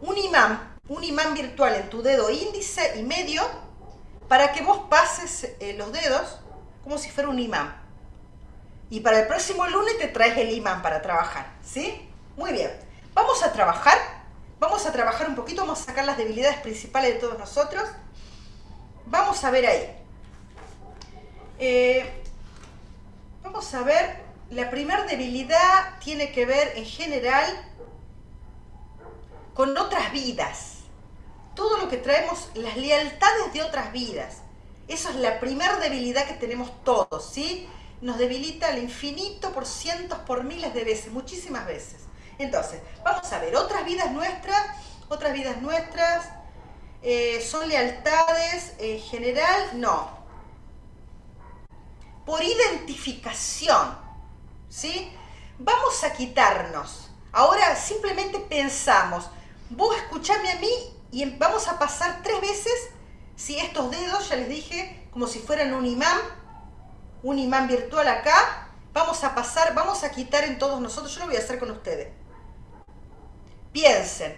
un imán, un imán virtual en tu dedo índice y medio, para que vos pases eh, los dedos como si fuera un imán. Y para el próximo lunes te traes el imán para trabajar, ¿sí? Muy bien. Vamos a trabajar Vamos a trabajar un poquito, vamos a sacar las debilidades principales de todos nosotros. Vamos a ver ahí. Eh, vamos a ver, la primera debilidad tiene que ver en general con otras vidas. Todo lo que traemos, las lealtades de otras vidas. Eso es la primera debilidad que tenemos todos, ¿sí? Nos debilita al infinito por cientos, por miles de veces, muchísimas veces. Entonces, vamos a ver, otras vidas nuestras, otras vidas nuestras, eh, ¿son lealtades en general? No. Por identificación, ¿sí? Vamos a quitarnos. Ahora simplemente pensamos, vos escuchame a mí y em, vamos a pasar tres veces, si estos dedos, ya les dije, como si fueran un imán, un imán virtual acá, vamos a pasar, vamos a quitar en todos nosotros, yo lo voy a hacer con ustedes piensen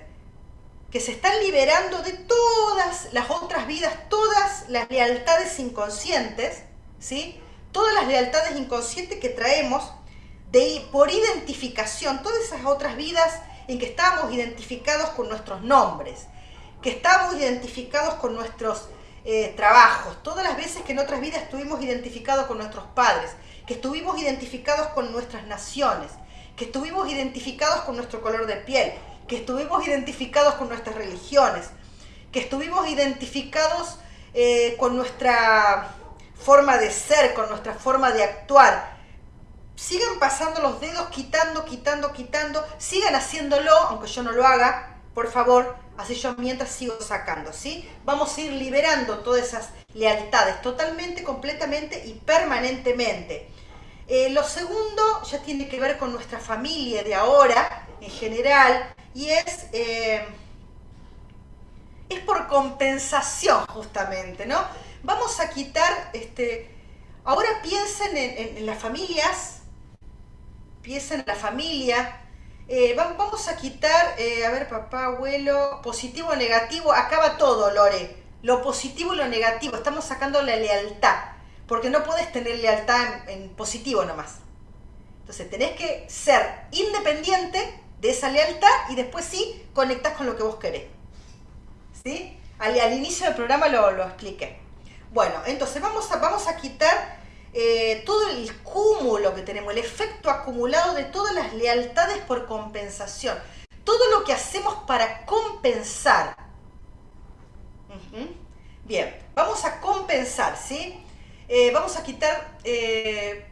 que se están liberando de todas las otras vidas, todas las lealtades inconscientes, ¿sí? Todas las lealtades inconscientes que traemos de, por identificación, todas esas otras vidas en que estábamos identificados con nuestros nombres, que estábamos identificados con nuestros eh, trabajos, todas las veces que en otras vidas estuvimos identificados con nuestros padres, que estuvimos identificados con nuestras naciones, que estuvimos identificados con nuestro color de piel, que estuvimos identificados con nuestras religiones, que estuvimos identificados eh, con nuestra forma de ser, con nuestra forma de actuar. Sigan pasando los dedos, quitando, quitando, quitando, sigan haciéndolo, aunque yo no lo haga, por favor, así yo mientras sigo sacando, ¿sí? Vamos a ir liberando todas esas lealtades totalmente, completamente y permanentemente. Eh, lo segundo ya tiene que ver con nuestra familia de ahora, en general, y es, eh, es por compensación justamente, ¿no? Vamos a quitar, este, ahora piensen en, las familias, piensen en la familia, eh, vamos a quitar, eh, a ver, papá, abuelo, positivo negativo, acaba todo, Lore. Lo positivo y lo negativo, estamos sacando la lealtad, porque no puedes tener lealtad en, en positivo nomás. Entonces tenés que ser independiente de esa lealtad y después sí conectás con lo que vos querés. ¿Sí? Al, inicio del programa lo, lo, expliqué. Bueno, entonces vamos a, vamos a quitar eh, todo el cúmulo que tenemos, el efecto acumulado de todas las lealtades por compensación. Todo lo que hacemos para compensar. Bien, vamos a compensar, ¿sí? Eh, vamos a quitar eh,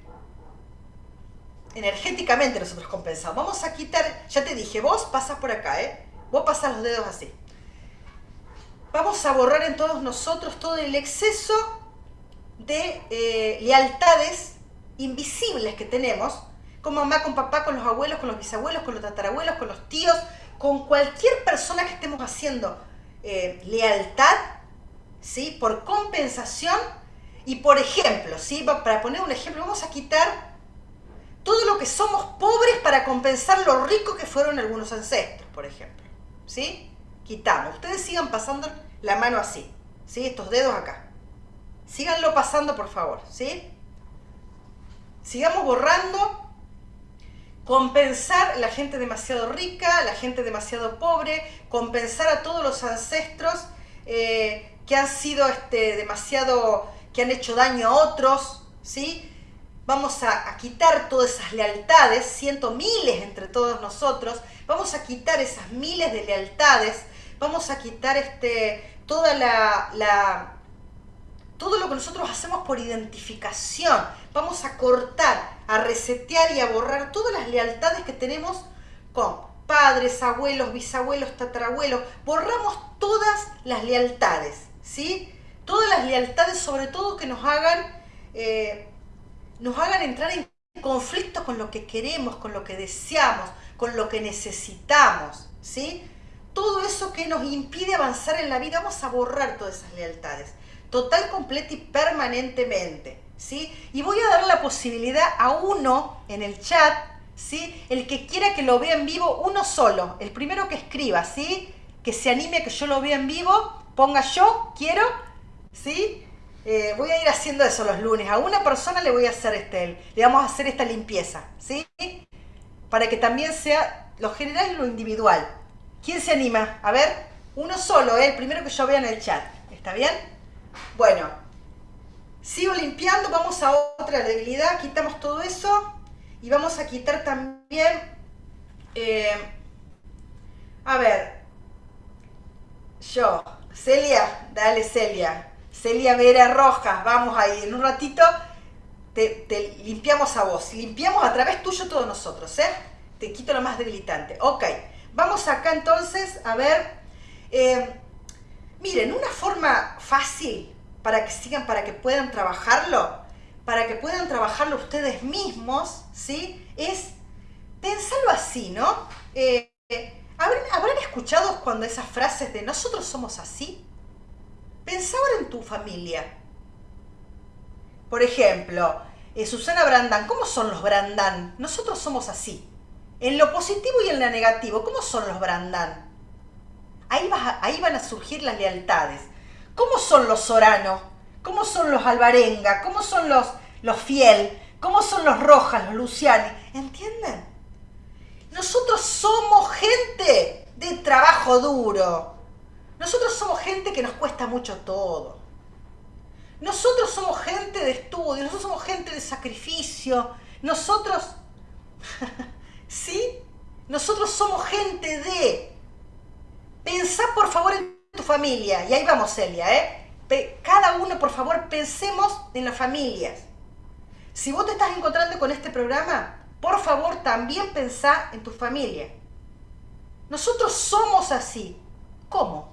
energéticamente nosotros compensamos. Vamos a quitar, ya te dije, vos pasas por acá, ¿eh? Vos pasas los dedos así. Vamos a borrar en todos nosotros todo el exceso de eh, lealtades invisibles que tenemos, con mamá, con papá, con los abuelos, con los bisabuelos, con los tatarabuelos, con los tíos, con cualquier persona que estemos haciendo eh, lealtad, ¿sí? Por compensación y por ejemplo, ¿sí? Para poner un ejemplo, vamos a quitar todo lo que somos pobres para compensar lo rico que fueron algunos ancestros, por ejemplo. ¿Sí? Quitamos. Ustedes sigan pasando la mano así. ¿Sí? Estos dedos acá. Síganlo pasando, por favor. ¿Sí? Sigamos borrando. Compensar la gente demasiado rica, la gente demasiado pobre, compensar a todos los ancestros eh, que han sido este, demasiado, que han hecho daño a otros, ¿sí? vamos a, quitar todas esas lealtades, ciento miles entre todos nosotros, vamos a quitar esas miles de lealtades, vamos a quitar este, toda la, todo lo que nosotros hacemos por identificación, vamos a cortar, a resetear y a borrar todas las lealtades que tenemos con padres, abuelos, bisabuelos, tatarabuelos, borramos todas las lealtades, ¿sí? Todas las lealtades sobre todo que nos hagan eh, nos hagan entrar en conflicto con lo que queremos, con lo que deseamos, con lo que necesitamos, ¿sí? Todo eso que nos impide avanzar en la vida, vamos a borrar todas esas lealtades, total, completa y permanentemente, ¿sí? Y voy a dar la posibilidad a uno en el chat, ¿sí? El que quiera que lo vea en vivo, uno solo, el primero que escriba, ¿sí? Que se anime a que yo lo vea en vivo, ponga yo, quiero, ¿sí? Eh, voy a ir haciendo eso los lunes. A una persona le voy a hacer este, le vamos a hacer esta limpieza, ¿sí? Para que también sea lo general y lo individual. ¿Quién se anima? A ver, uno solo, ¿eh? el primero que yo vea en el chat. ¿Está bien? Bueno, sigo limpiando, vamos a otra debilidad, quitamos todo eso y vamos a quitar también, eh, a ver, yo, Celia, dale Celia, Celia Vera Rojas, vamos ahí, en un ratito te, limpiamos a vos, limpiamos a través tuyo todos nosotros, ¿eh? Te quito lo más debilitante. Ok, vamos acá entonces a ver, eh, miren, una forma fácil para que sigan, para que puedan trabajarlo, para que puedan trabajarlo ustedes mismos, ¿sí? Es pensarlo así, ¿no? Eh, ¿Habrán escuchado cuando esas frases de nosotros somos así? Pensá ahora en tu familia. Por ejemplo, eh, Susana Brandán, ¿cómo son los Brandán? Nosotros somos así. En lo positivo y en lo negativo, ¿cómo son los Brandán? Ahí, ahí van a surgir las lealtades. ¿Cómo son los Sorano? ¿Cómo son los Alvarenga? ¿Cómo son los, los Fiel? ¿Cómo son los Rojas, los Luciani? ¿Entienden? Nosotros somos gente de trabajo duro. Nosotros somos gente que nos cuesta mucho todo. Nosotros somos gente de estudio, nosotros somos gente de sacrificio, nosotros, ¿sí? Nosotros somos gente de... Pensá por favor en tu familia, y ahí vamos Celia, ¿eh? Cada uno por favor pensemos en las familias. Si vos te estás encontrando con este programa, por favor también pensá en tu familia. Nosotros somos así. ¿Cómo?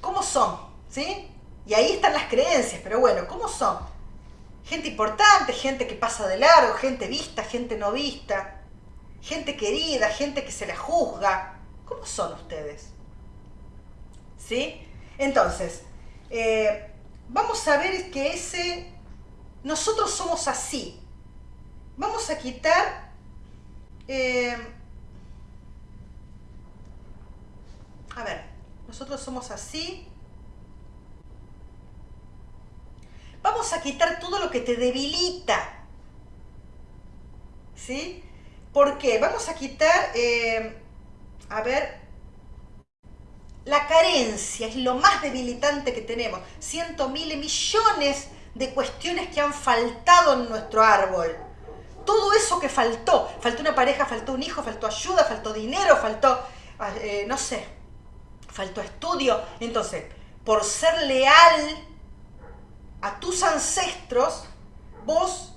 ¿Cómo son? ¿Sí? Y ahí están las creencias, pero bueno, ¿cómo son? Gente importante, gente que pasa de largo, gente vista, gente no vista, gente querida, gente que se la juzga. ¿Cómo son ustedes? ¿Sí? Entonces, eh, vamos a ver que ese, nosotros somos así. Vamos a quitar, eh, a ver, nosotros somos así. Vamos a quitar todo lo que te debilita. ¿Sí? ¿Por qué? Vamos a quitar, eh, a ver, la carencia es lo más debilitante que tenemos. Cientos, miles, millones de cuestiones que han faltado en nuestro árbol. Todo eso que faltó. Faltó una pareja, faltó un hijo, faltó ayuda, faltó dinero, faltó, ah, eh, no sé, faltó estudio. Entonces, por ser leal a tus ancestros, vos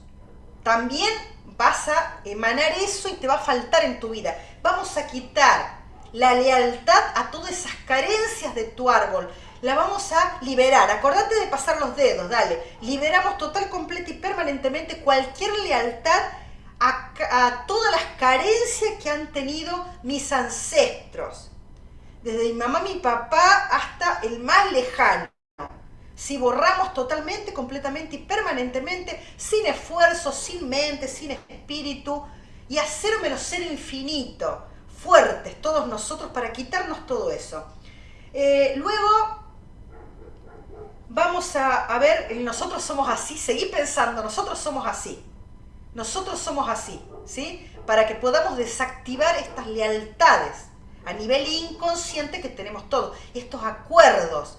también vas a emanar eso y te va a faltar en tu vida. Vamos a quitar la lealtad a todas esas carencias de tu árbol. La vamos a liberar. Acordate de pasar los dedos, dale. Liberamos total, completa y permanentemente cualquier lealtad a, todas las carencias que han tenido mis ancestros. Desde mi mamá, mi papá hasta el más lejano. Si borramos totalmente, completamente y permanentemente, sin esfuerzo, sin mente, sin espíritu, y hacer menos ser infinito fuertes todos nosotros para quitarnos todo eso. Eh, luego vamos a, ver, nosotros somos así, seguí pensando, nosotros somos así. Nosotros somos así, ¿sí? Para que podamos desactivar estas lealtades a nivel inconsciente que tenemos todos, estos acuerdos.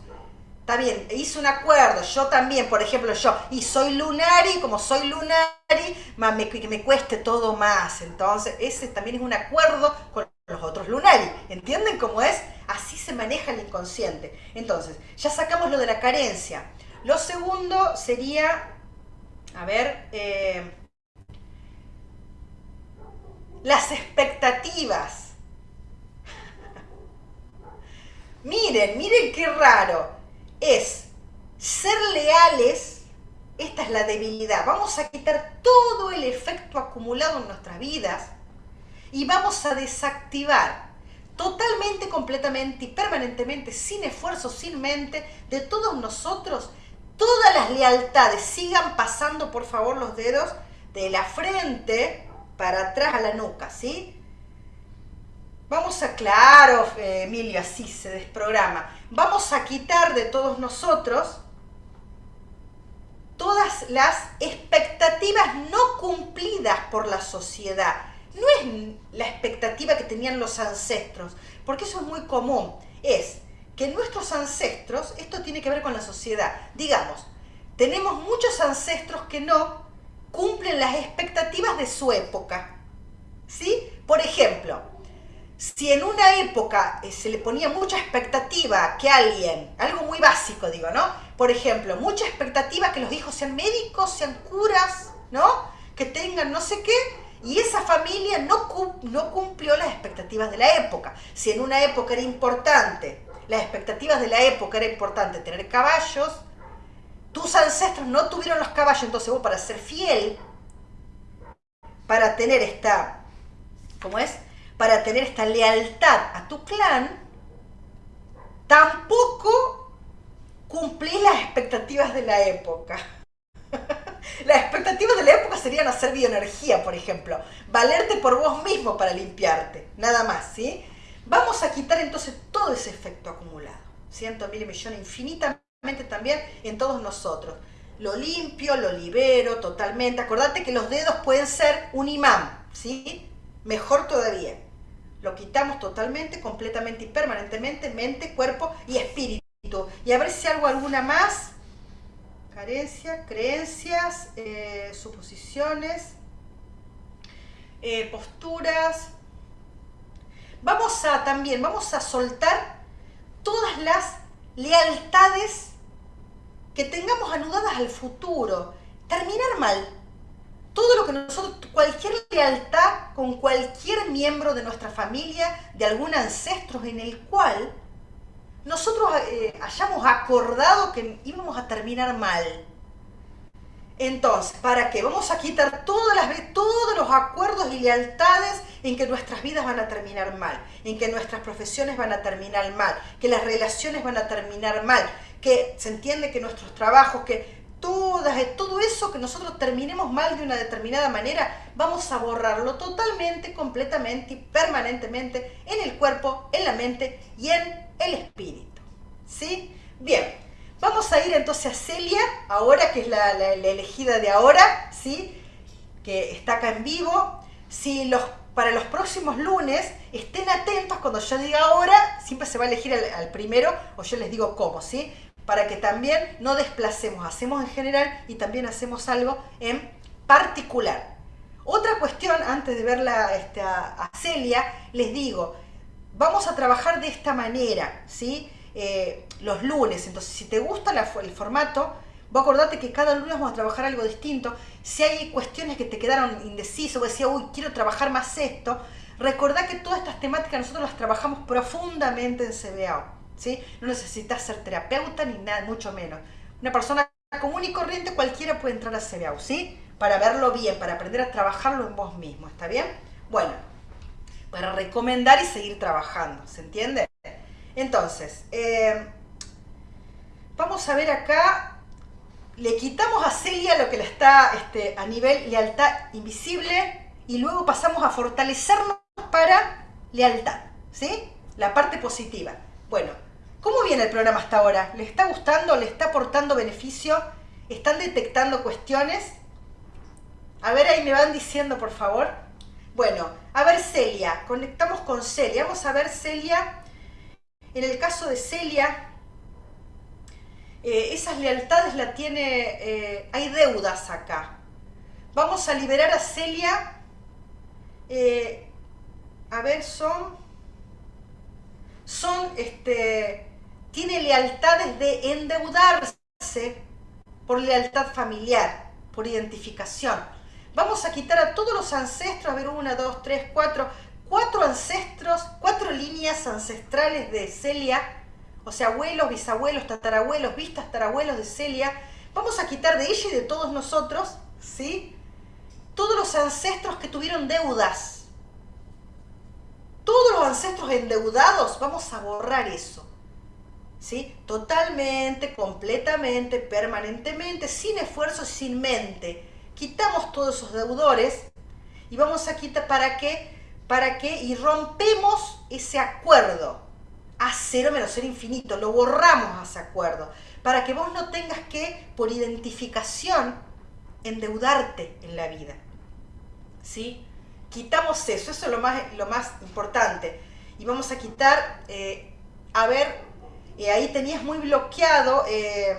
Está bien, hice un acuerdo, yo también, por ejemplo, yo, y soy lunari, como soy lunari, me, que me cueste todo más. Entonces, ese también es un acuerdo con los otros lunari. ¿Entienden cómo es? Así se maneja el inconsciente. Entonces, ya sacamos lo de la carencia. Lo segundo sería, a ver, eh, las expectativas. miren, miren qué raro. Es ser leales, esta es la debilidad. Vamos a quitar todo el efecto acumulado en nuestras vidas y vamos a desactivar totalmente, completamente y permanentemente, sin esfuerzo, sin mente, de todos nosotros, todas las lealtades. Sigan pasando, por favor, los dedos de la frente para atrás a la nuca, ¿sí? Vamos a, claro, Emilio, así se desprograma. Vamos a quitar de todos nosotros todas las expectativas no cumplidas por la sociedad no es la expectativa que tenían los ancestros, porque eso es muy común, es que nuestros ancestros, esto tiene que ver con la sociedad, digamos, tenemos muchos ancestros que no cumplen las expectativas de su época, ¿sí? Por ejemplo, si en una época eh, se le ponía mucha expectativa que alguien, algo muy básico digo, ¿no? Por ejemplo, mucha expectativa que los hijos sean médicos, sean curas, ¿no? Que tengan no sé qué, y esa familia no, no cumplió las expectativas de la época. Si en una época era importante, las expectativas de la época era importante tener caballos, tus ancestros no tuvieron los caballos, entonces vos para ser fiel, para tener esta, ¿cómo es? Para tener esta lealtad a tu clan, tampoco cumplís las expectativas de la época. Las expectativas de la época serían hacer bioenergía, por ejemplo. Valerte por vos mismo para limpiarte. Nada más, ¿sí? Vamos a quitar entonces todo ese efecto acumulado. Cientos, mil millones, infinitamente también en todos nosotros. Lo limpio, lo libero totalmente. Acordate que los dedos pueden ser un imán, ¿sí? Mejor todavía. Lo quitamos totalmente, completamente y permanentemente, mente, cuerpo y espíritu. Y a ver si hago alguna más carencia, creencias, eh, suposiciones, eh, posturas. Vamos a también, vamos a soltar todas las lealtades que tengamos anudadas al futuro. Terminar mal. Todo lo que nosotros, cualquier lealtad con cualquier miembro de nuestra familia, de algún ancestro en el cual nosotros eh, hayamos acordado que íbamos a terminar mal. Entonces, ¿para qué? Vamos a quitar todas las, todos los acuerdos y lealtades en que nuestras vidas van a terminar mal, en que nuestras profesiones van a terminar mal, que las relaciones van a terminar mal, que se entiende que nuestros trabajos, que eh, todo eso que nosotros terminemos mal de una determinada manera, vamos a borrarlo totalmente, completamente y permanentemente en el cuerpo, en la mente y en el espíritu. ¿Sí? Bien, vamos a ir entonces a Celia, ahora que es la, elegida de ahora, ¿sí? Que está acá en vivo. Si los, para los próximos lunes estén atentos cuando yo diga ahora, siempre se va a elegir al, primero o yo les digo cómo, ¿sí? Para que también no desplacemos, hacemos en general y también hacemos algo en particular. Otra cuestión, antes de verla este, a Celia, les digo, vamos a trabajar de esta manera, ¿sí? Eh, los lunes. Entonces, si te gusta el formato, vos acordate que cada lunes vamos a trabajar algo distinto. Si hay cuestiones que te quedaron indecisos, o decía, uy, quiero trabajar más esto, recordá que todas estas temáticas nosotros las trabajamos profundamente en CBA. No necesitas ser terapeuta ni nada, mucho menos. Una persona común y corriente, cualquiera puede entrar a CBA, ¿sí? Para verlo bien, para aprender a trabajarlo en vos mismo, ¿está bien? Bueno, para recomendar y seguir trabajando, ¿se entiende? Entonces, eh, vamos a ver acá, le quitamos a Celia lo que le está este, a nivel lealtad invisible y luego pasamos a fortalecernos para lealtad, ¿sí? La parte positiva. Bueno, ¿cómo viene el programa hasta ahora? ¿Le está gustando? ¿Le está aportando beneficio? ¿Están detectando cuestiones? A ver, ahí me van diciendo, por favor. Bueno, a ver Celia, conectamos con Celia. Vamos a ver Celia. En el caso de Celia, eh, esas lealtades la tiene, eh, hay deudas acá. Vamos a liberar a Celia. Eh, a ver, son, son, este, tiene lealtades de endeudarse por lealtad familiar, por identificación Vamos a quitar a todos los ancestros, a ver, una, dos, tres, cuatro, cuatro ancestros, cuatro líneas ancestrales de Celia, o sea, abuelos, bisabuelos, tatarabuelos, tatarabuelos de Celia. Vamos a quitar de ella y de todos nosotros, ¿sí? Todos los ancestros que tuvieron deudas. Todos los ancestros endeudados, vamos a borrar eso. ¿Sí? Totalmente, completamente, permanentemente, sin esfuerzo, sin mente quitamos todos esos deudores y vamos a quitar para qué, para qué, y rompemos ese acuerdo a cero menos ser infinito, lo borramos a ese acuerdo, para que vos no tengas que, por identificación, endeudarte en la vida. ¿Sí? Quitamos eso, eso es lo más, lo más importante. Y vamos a quitar, eh, a ver, eh, ahí tenías muy bloqueado, eh,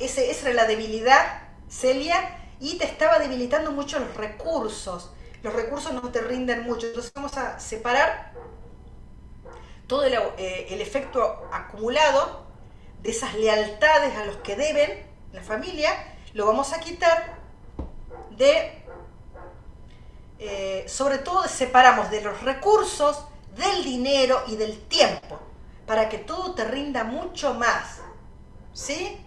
ese, esa era la debilidad, Celia, y te estaba debilitando mucho los recursos. Los recursos no te rinden mucho. Entonces vamos a separar todo el, eh, efecto acumulado de esas lealtades a los que deben la familia, lo vamos a quitar de, eh, sobre todo separamos de los recursos, del dinero y del tiempo, para que todo te rinda mucho más. ¿Sí?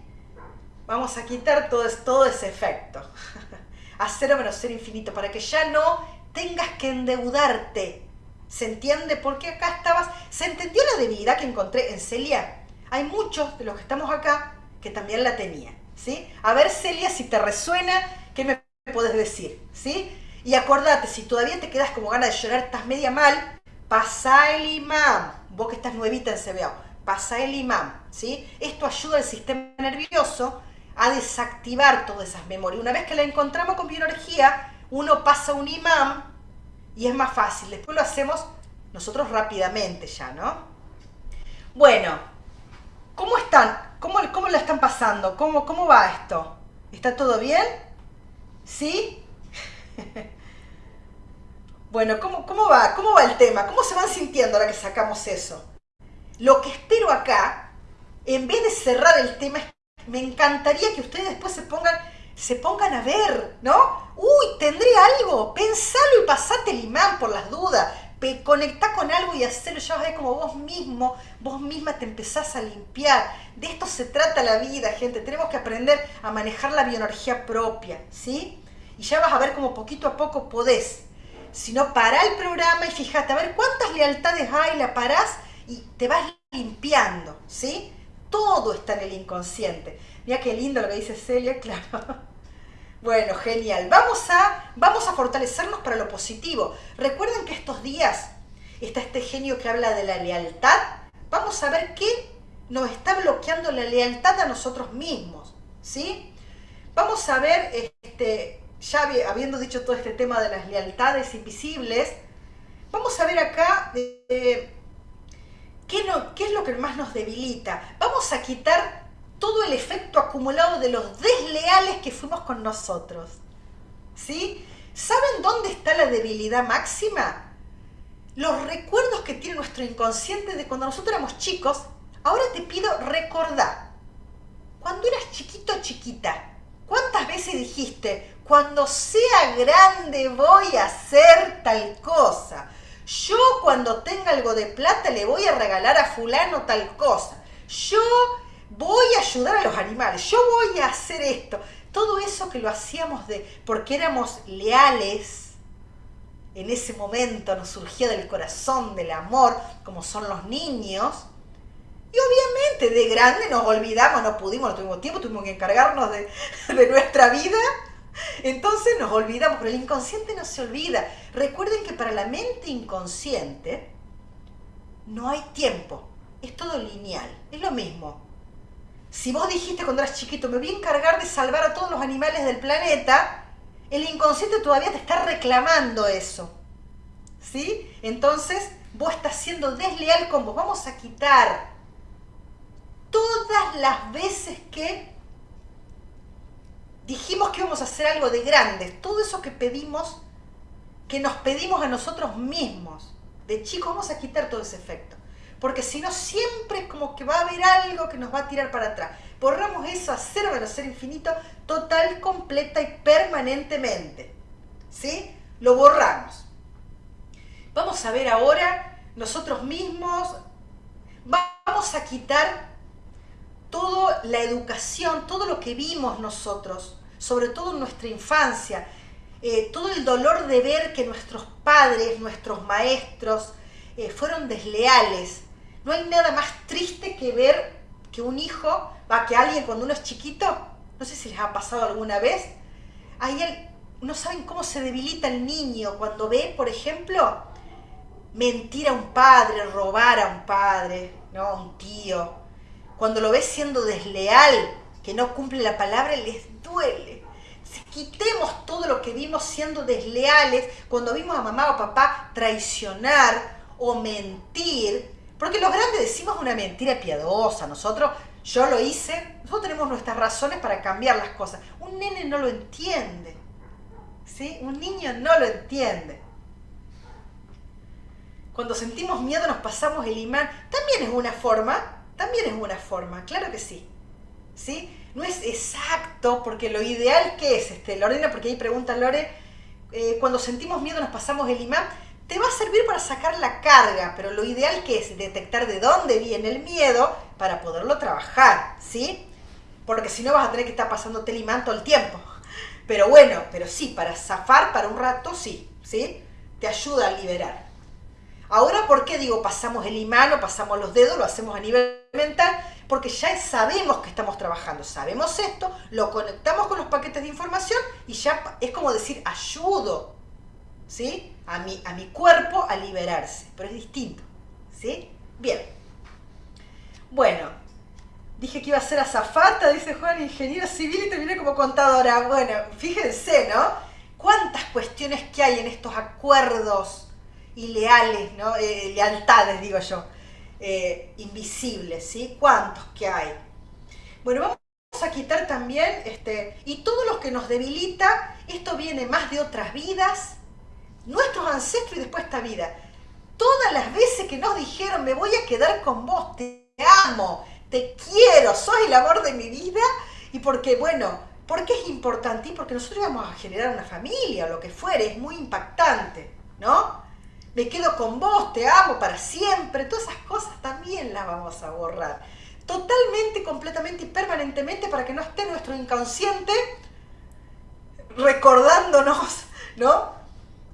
Vamos a quitar todo, todo ese efecto. A cero menos ser infinito, para que ya no tengas que endeudarte. ¿Se entiende? Porque acá estabas... ¿Se entendió la debilidad que encontré en Celia? Hay muchos de los que estamos acá que también la tenían. ¿sí? A ver, Celia, si te resuena, ¿qué me puedes decir? ¿sí? Y acordate, si todavía te quedas como ganas de llorar, estás media mal, pasa el imán. Vos que estás nuevita en CBA, pasa el imán. ¿sí? Esto ayuda al sistema nervioso a desactivar todas esas memorias. Una vez que la encontramos con bioenergía, uno pasa un imán y es más fácil. Después lo hacemos nosotros rápidamente ya, ¿no? Bueno, ¿cómo están? ¿Cómo, cómo están pasando? ¿Cómo, ¿Cómo va esto? ¿Está todo bien? ¿Sí? bueno, ¿cómo, ¿cómo va? ¿Cómo va el tema? ¿Cómo se van sintiendo ahora que sacamos eso? Lo que espero acá, en vez de cerrar el tema, me encantaría que ustedes después se pongan, se pongan a ver, ¿no? Uy, tendré algo, pensalo y pasate el imán por las dudas conectá con algo y hacerlo, ya vas a ver como vos mismo, vos misma te empezás a limpiar. De esto se trata la vida, gente. Tenemos que aprender a manejar la bioenergía propia, ¿sí? Y ya vas a ver como poquito a poco podés. Si no, pará el programa y fíjate, a ver cuántas lealtades hay, la parás y te vas limpiando, ¿sí? Todo está en el inconsciente. Mira qué lindo lo que dice Celia, claro. Bueno, genial. Vamos a, vamos a fortalecernos para lo positivo. Recuerden que estos días está este genio que habla de la lealtad. Vamos a ver qué nos está bloqueando la lealtad a nosotros mismos. ¿Sí? Vamos a ver, este, ya habiendo dicho todo este tema de las lealtades invisibles, vamos a ver acá ¿qué, qué es lo que más nos debilita. Vamos a quitar todo el efecto acumulado de los desleales que fuimos con nosotros. ¿Sí? ¿Saben dónde está la debilidad máxima? Los recuerdos que tiene nuestro inconsciente de cuando nosotros éramos chicos. Ahora te pido recordar. Cuando eras chiquito chiquita, ¿cuántas veces dijiste, cuando sea grande voy a hacer tal cosa? Yo cuando tenga algo de plata le voy a regalar a fulano tal cosa. Yo voy a ayudar a los animales, yo voy a hacer esto. Todo eso que lo hacíamos de porque éramos leales, en ese momento nos surgía del corazón, del amor, como son los niños. Y obviamente de grande nos olvidamos, no pudimos, no tuvimos tiempo, tuvimos que encargarnos de, de nuestra vida. Entonces nos olvidamos, pero el inconsciente no se olvida. Recuerden que para la mente inconsciente no hay tiempo, es todo lineal, es lo mismo. Si vos dijiste cuando eras chiquito, me voy a encargar de salvar a todos los animales del planeta, el inconsciente todavía te está reclamando eso. ¿Sí? Entonces, vos estás siendo desleal con vos. Vamos a quitar todas las veces que dijimos que íbamos a hacer algo de grande, todo eso que pedimos, que nos pedimos a nosotros mismos. De chicos vamos a quitar todo ese efecto porque si no siempre es como que va a haber algo que nos va a tirar para atrás. Borramos eso a cero ser infinito, total, completa y permanentemente. ¿Sí? Lo borramos. Vamos a ver ahora nosotros mismos, vamos a quitar toda la educación, todo lo que vimos nosotros, sobre todo en nuestra infancia, eh, todo el dolor de ver que nuestros padres, nuestros maestros, eh, fueron desleales, no hay nada más triste que ver que un hijo, va, que alguien cuando uno es chiquito, no sé si les ha pasado alguna vez, ahí no saben cómo se debilita el niño cuando ve, por ejemplo, mentir a un padre, robar a un padre, ¿no? a un tío. Cuando lo ves siendo desleal, que no cumple la palabra, les duele. Si quitemos todo lo que vimos siendo desleales, cuando vimos a mamá o papá traicionar o mentir, porque los grandes decimos una mentira piadosa, nosotros, yo lo hice, nosotros tenemos nuestras razones para cambiar las cosas. Un nene no lo entiende, ¿sí? Un niño no lo entiende. Cuando sentimos miedo nos pasamos el imán, también es una forma, también es una forma, claro que sí, ¿sí? No es exacto, porque lo ideal que es, este, Lorena, porque ahí pregunta Lore, eh, cuando sentimos miedo nos pasamos el imán, te va a servir para sacar la carga, pero lo ideal que es detectar de dónde viene el miedo para poderlo trabajar, ¿sí? Porque si no vas a tener que estar pasando el imán todo el tiempo. Pero bueno, pero sí, para zafar para un rato, sí, ¿sí? Te ayuda a liberar. Ahora, ¿por qué digo pasamos el imán o pasamos los dedos? Lo hacemos a nivel mental, porque ya sabemos que estamos trabajando, sabemos esto, lo conectamos con los paquetes de información y ya es como decir, ayudo, ¿sí? a mi, a mi cuerpo a liberarse, pero es distinto, ¿sí? Bien. Bueno, dije que iba a ser azafata, dice Juan, ingeniero civil y terminé como contadora. Bueno, fíjense, ¿no? Cuántas cuestiones que hay en estos acuerdos ileales, ¿no? Eh, lealtades, digo yo, eh, invisibles, ¿sí? ¿Cuántos que hay? Bueno, vamos a quitar también, este, y todo lo que nos debilita, esto viene más de otras vidas, nuestros ancestros y después esta vida. Todas las veces que nos dijeron, me voy a quedar con vos, te amo, te quiero, sos el amor de mi vida, y porque, bueno, porque es importante y porque nosotros vamos a generar una familia o lo que fuere, es muy impactante, ¿no? Me quedo con vos, te amo para siempre, todas esas cosas también las vamos a borrar. Totalmente, completamente y permanentemente para que no esté nuestro inconsciente recordándonos, ¿no?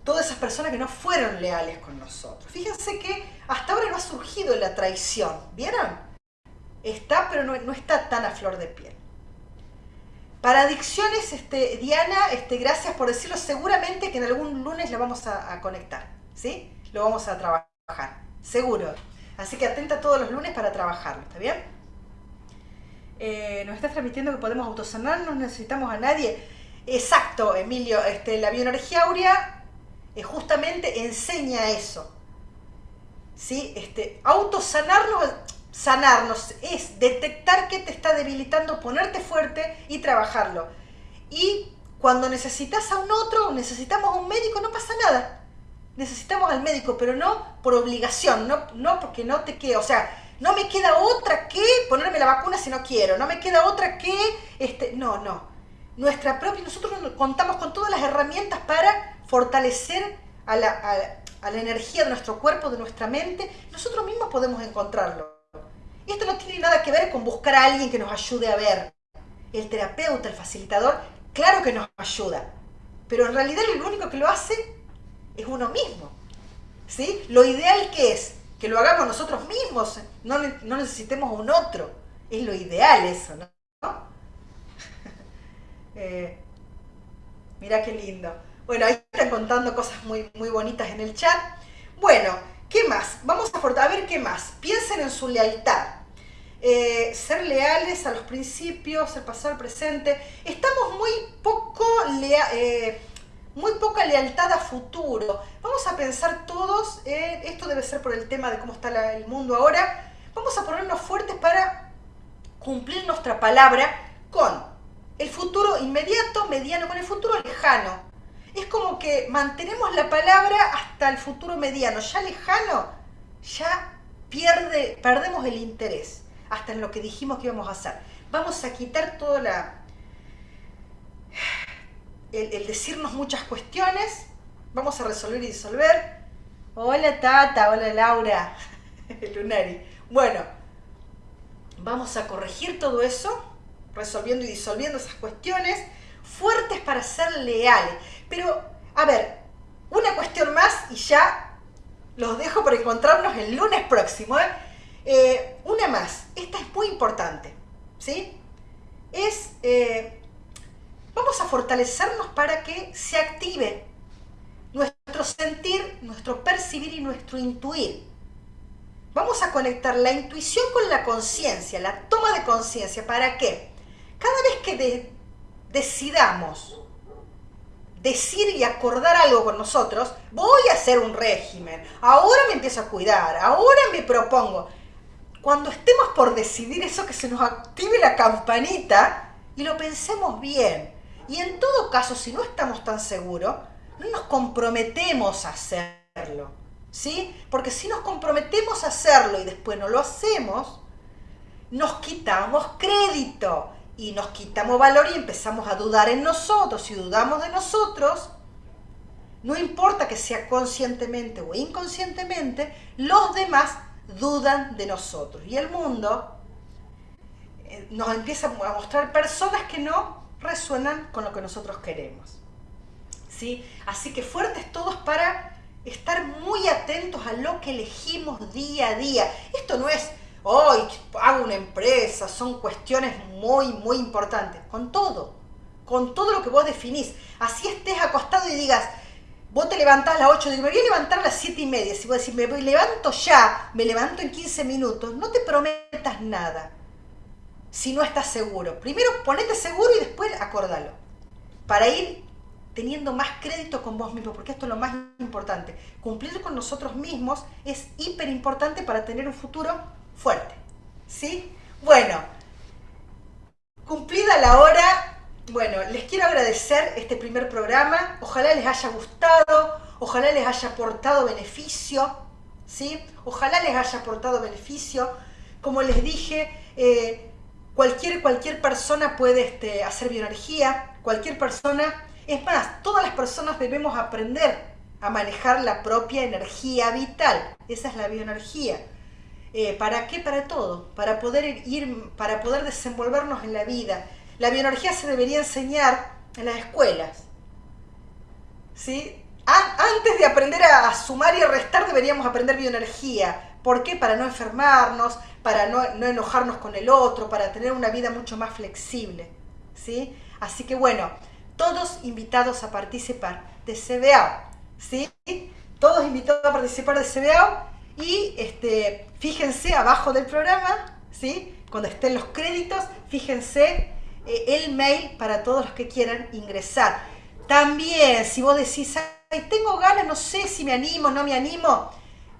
Todas esas personas que no fueron leales con nosotros. Fíjense que hasta ahora no ha surgido la traición, ¿vieron? Está, pero no, no está tan a flor de piel. Para adicciones, este, Diana, este, gracias por decirlo. Seguramente que en algún lunes la vamos a, conectar, ¿sí? Lo vamos a trabajar, seguro. Así que atenta todos los lunes para trabajarlo, ¿está bien? Eh, nos estás transmitiendo que podemos autosanar, no necesitamos a nadie. Exacto, Emilio. Este, la bioenergía áurea eh, justamente enseña eso. ¿Sí? Este, autosanarnos sanarnos es detectar qué te está debilitando, ponerte fuerte y trabajarlo. Y cuando necesitas a un otro, necesitamos a un médico, no pasa nada. Necesitamos al médico, pero no por obligación, no, no porque no te quede, o sea, no me queda otra que ponerme la vacuna si no quiero, no me queda otra que, este, no, no. Nuestra propia, nosotros contamos con todas las herramientas para fortalecer a la, a la energía de nuestro cuerpo, de nuestra mente, nosotros mismos podemos encontrarlo. Esto no tiene nada que ver con buscar a alguien que nos ayude a ver. El terapeuta, el facilitador, claro que nos ayuda, pero en realidad lo único que lo hace es uno mismo. ¿sí? Lo ideal que es que lo hagamos nosotros mismos, no, no necesitemos un otro. Es lo ideal eso, ¿no? eh, mira qué lindo. Bueno, ahí están contando cosas muy, muy bonitas en el chat. Bueno, ¿Qué más? Vamos a, a ver qué más. Piensen en su lealtad. Eh, ser leales a los principios, el pasado, el presente. Estamos muy poco eh, muy poca lealtad a futuro. Vamos a pensar todos, esto debe ser por el tema de cómo está el mundo ahora, vamos a ponernos fuertes para cumplir nuestra palabra con el futuro inmediato, mediano, con el futuro lejano es como que mantenemos la palabra hasta el futuro mediano, ya lejano, ya pierde, perdemos el interés hasta en lo que dijimos que íbamos a hacer. Vamos a quitar toda la... El, decirnos muchas cuestiones, vamos a resolver y disolver. Hola Tata, hola Laura, Lunari. Bueno, vamos a corregir todo eso, resolviendo y disolviendo esas cuestiones, fuertes para ser leales. Pero, a ver, una cuestión más y ya los dejo para encontrarnos el lunes próximo. ¿eh? Eh, una más, esta es muy importante, ¿sí? Es, eh, vamos a fortalecernos para que se active nuestro sentir, nuestro percibir y nuestro intuir. Vamos a conectar la intuición con la conciencia, la toma de conciencia. ¿Para qué? Cada vez que decidamos decir y acordar algo con nosotros, voy a hacer un régimen, ahora me empiezo a cuidar, ahora me propongo. Cuando estemos por decidir eso, que se nos active la campanita y lo pensemos bien. Y en todo caso, si no estamos tan seguros, no nos comprometemos a hacerlo. ¿Sí? Porque si nos comprometemos a hacerlo y después no lo hacemos, nos quitamos crédito y nos quitamos valor y empezamos a dudar en nosotros. Si dudamos de nosotros, no importa que sea conscientemente o inconscientemente, los demás dudan de nosotros. Y el mundo eh, nos empieza a mostrar personas que no resuenan con lo que nosotros queremos. ¿Sí? Así que fuertes todos para estar muy atentos a lo que elegimos día a día. Esto no es hoy hago una empresa, son cuestiones muy, muy importantes. Con todo, con todo lo que vos definís. Así estés acostado y digas, vos te levantás a las 8, digo, me voy a levantar a las 7 y media. Si vos decís, me levanto ya, me levanto en 15 minutos, no te prometas nada si no estás seguro. Primero ponete seguro y después acordalo. Para ir teniendo más crédito con vos mismo, porque esto es lo más importante. Cumplir con nosotros mismos es hiper importante para tener un futuro fuerte. ¿Sí? Bueno, cumplida la hora, bueno, les quiero agradecer este primer programa. Ojalá les haya gustado, ojalá les haya aportado beneficio, ¿sí? Ojalá les haya aportado beneficio. Como les dije, eh, cualquier, cualquier persona puede este, hacer bioenergía, cualquier persona, es más, todas las personas debemos aprender a manejar la propia energía vital. Esa es la bioenergía. Eh, ¿Para qué? Para todo, para poder ir, para poder desenvolvernos en la vida. La bioenergía se debería enseñar en las escuelas. ¿Sí? antes de aprender a, sumar y restar deberíamos aprender bioenergía. ¿Por qué? Para no enfermarnos, para no, enojarnos con el otro, para tener una vida mucho más flexible. ¿Sí? Así que bueno, todos invitados a participar de CBA. ¿Sí? Todos invitados a participar de CBA y este, fíjense abajo del programa, ¿sí? cuando estén los créditos, fíjense eh, el mail para todos los que quieran ingresar. También, si vos decís, Ay, tengo ganas, no sé si me animo, no me animo,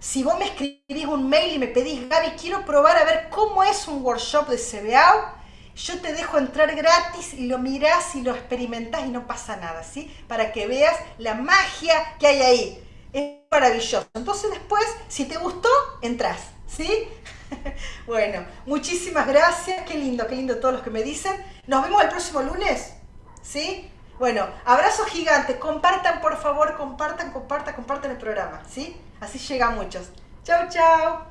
si vos me escribís un mail y me pedís, Gaby, quiero probar a ver cómo es un workshop de CBA, yo te dejo entrar gratis y lo mirás y lo experimentás y no pasa nada, ¿sí? Para que veas la magia que hay ahí. Es maravilloso. Entonces después, si te gustó, entras, ¿sí? bueno, muchísimas gracias. Qué lindo, qué lindo todos los que me dicen. Nos vemos el próximo lunes, ¿sí? Bueno, abrazo gigante. Compartan, por favor, compartan, compartan, compartan el programa, ¿sí? Así llega a muchos. Chau, chau.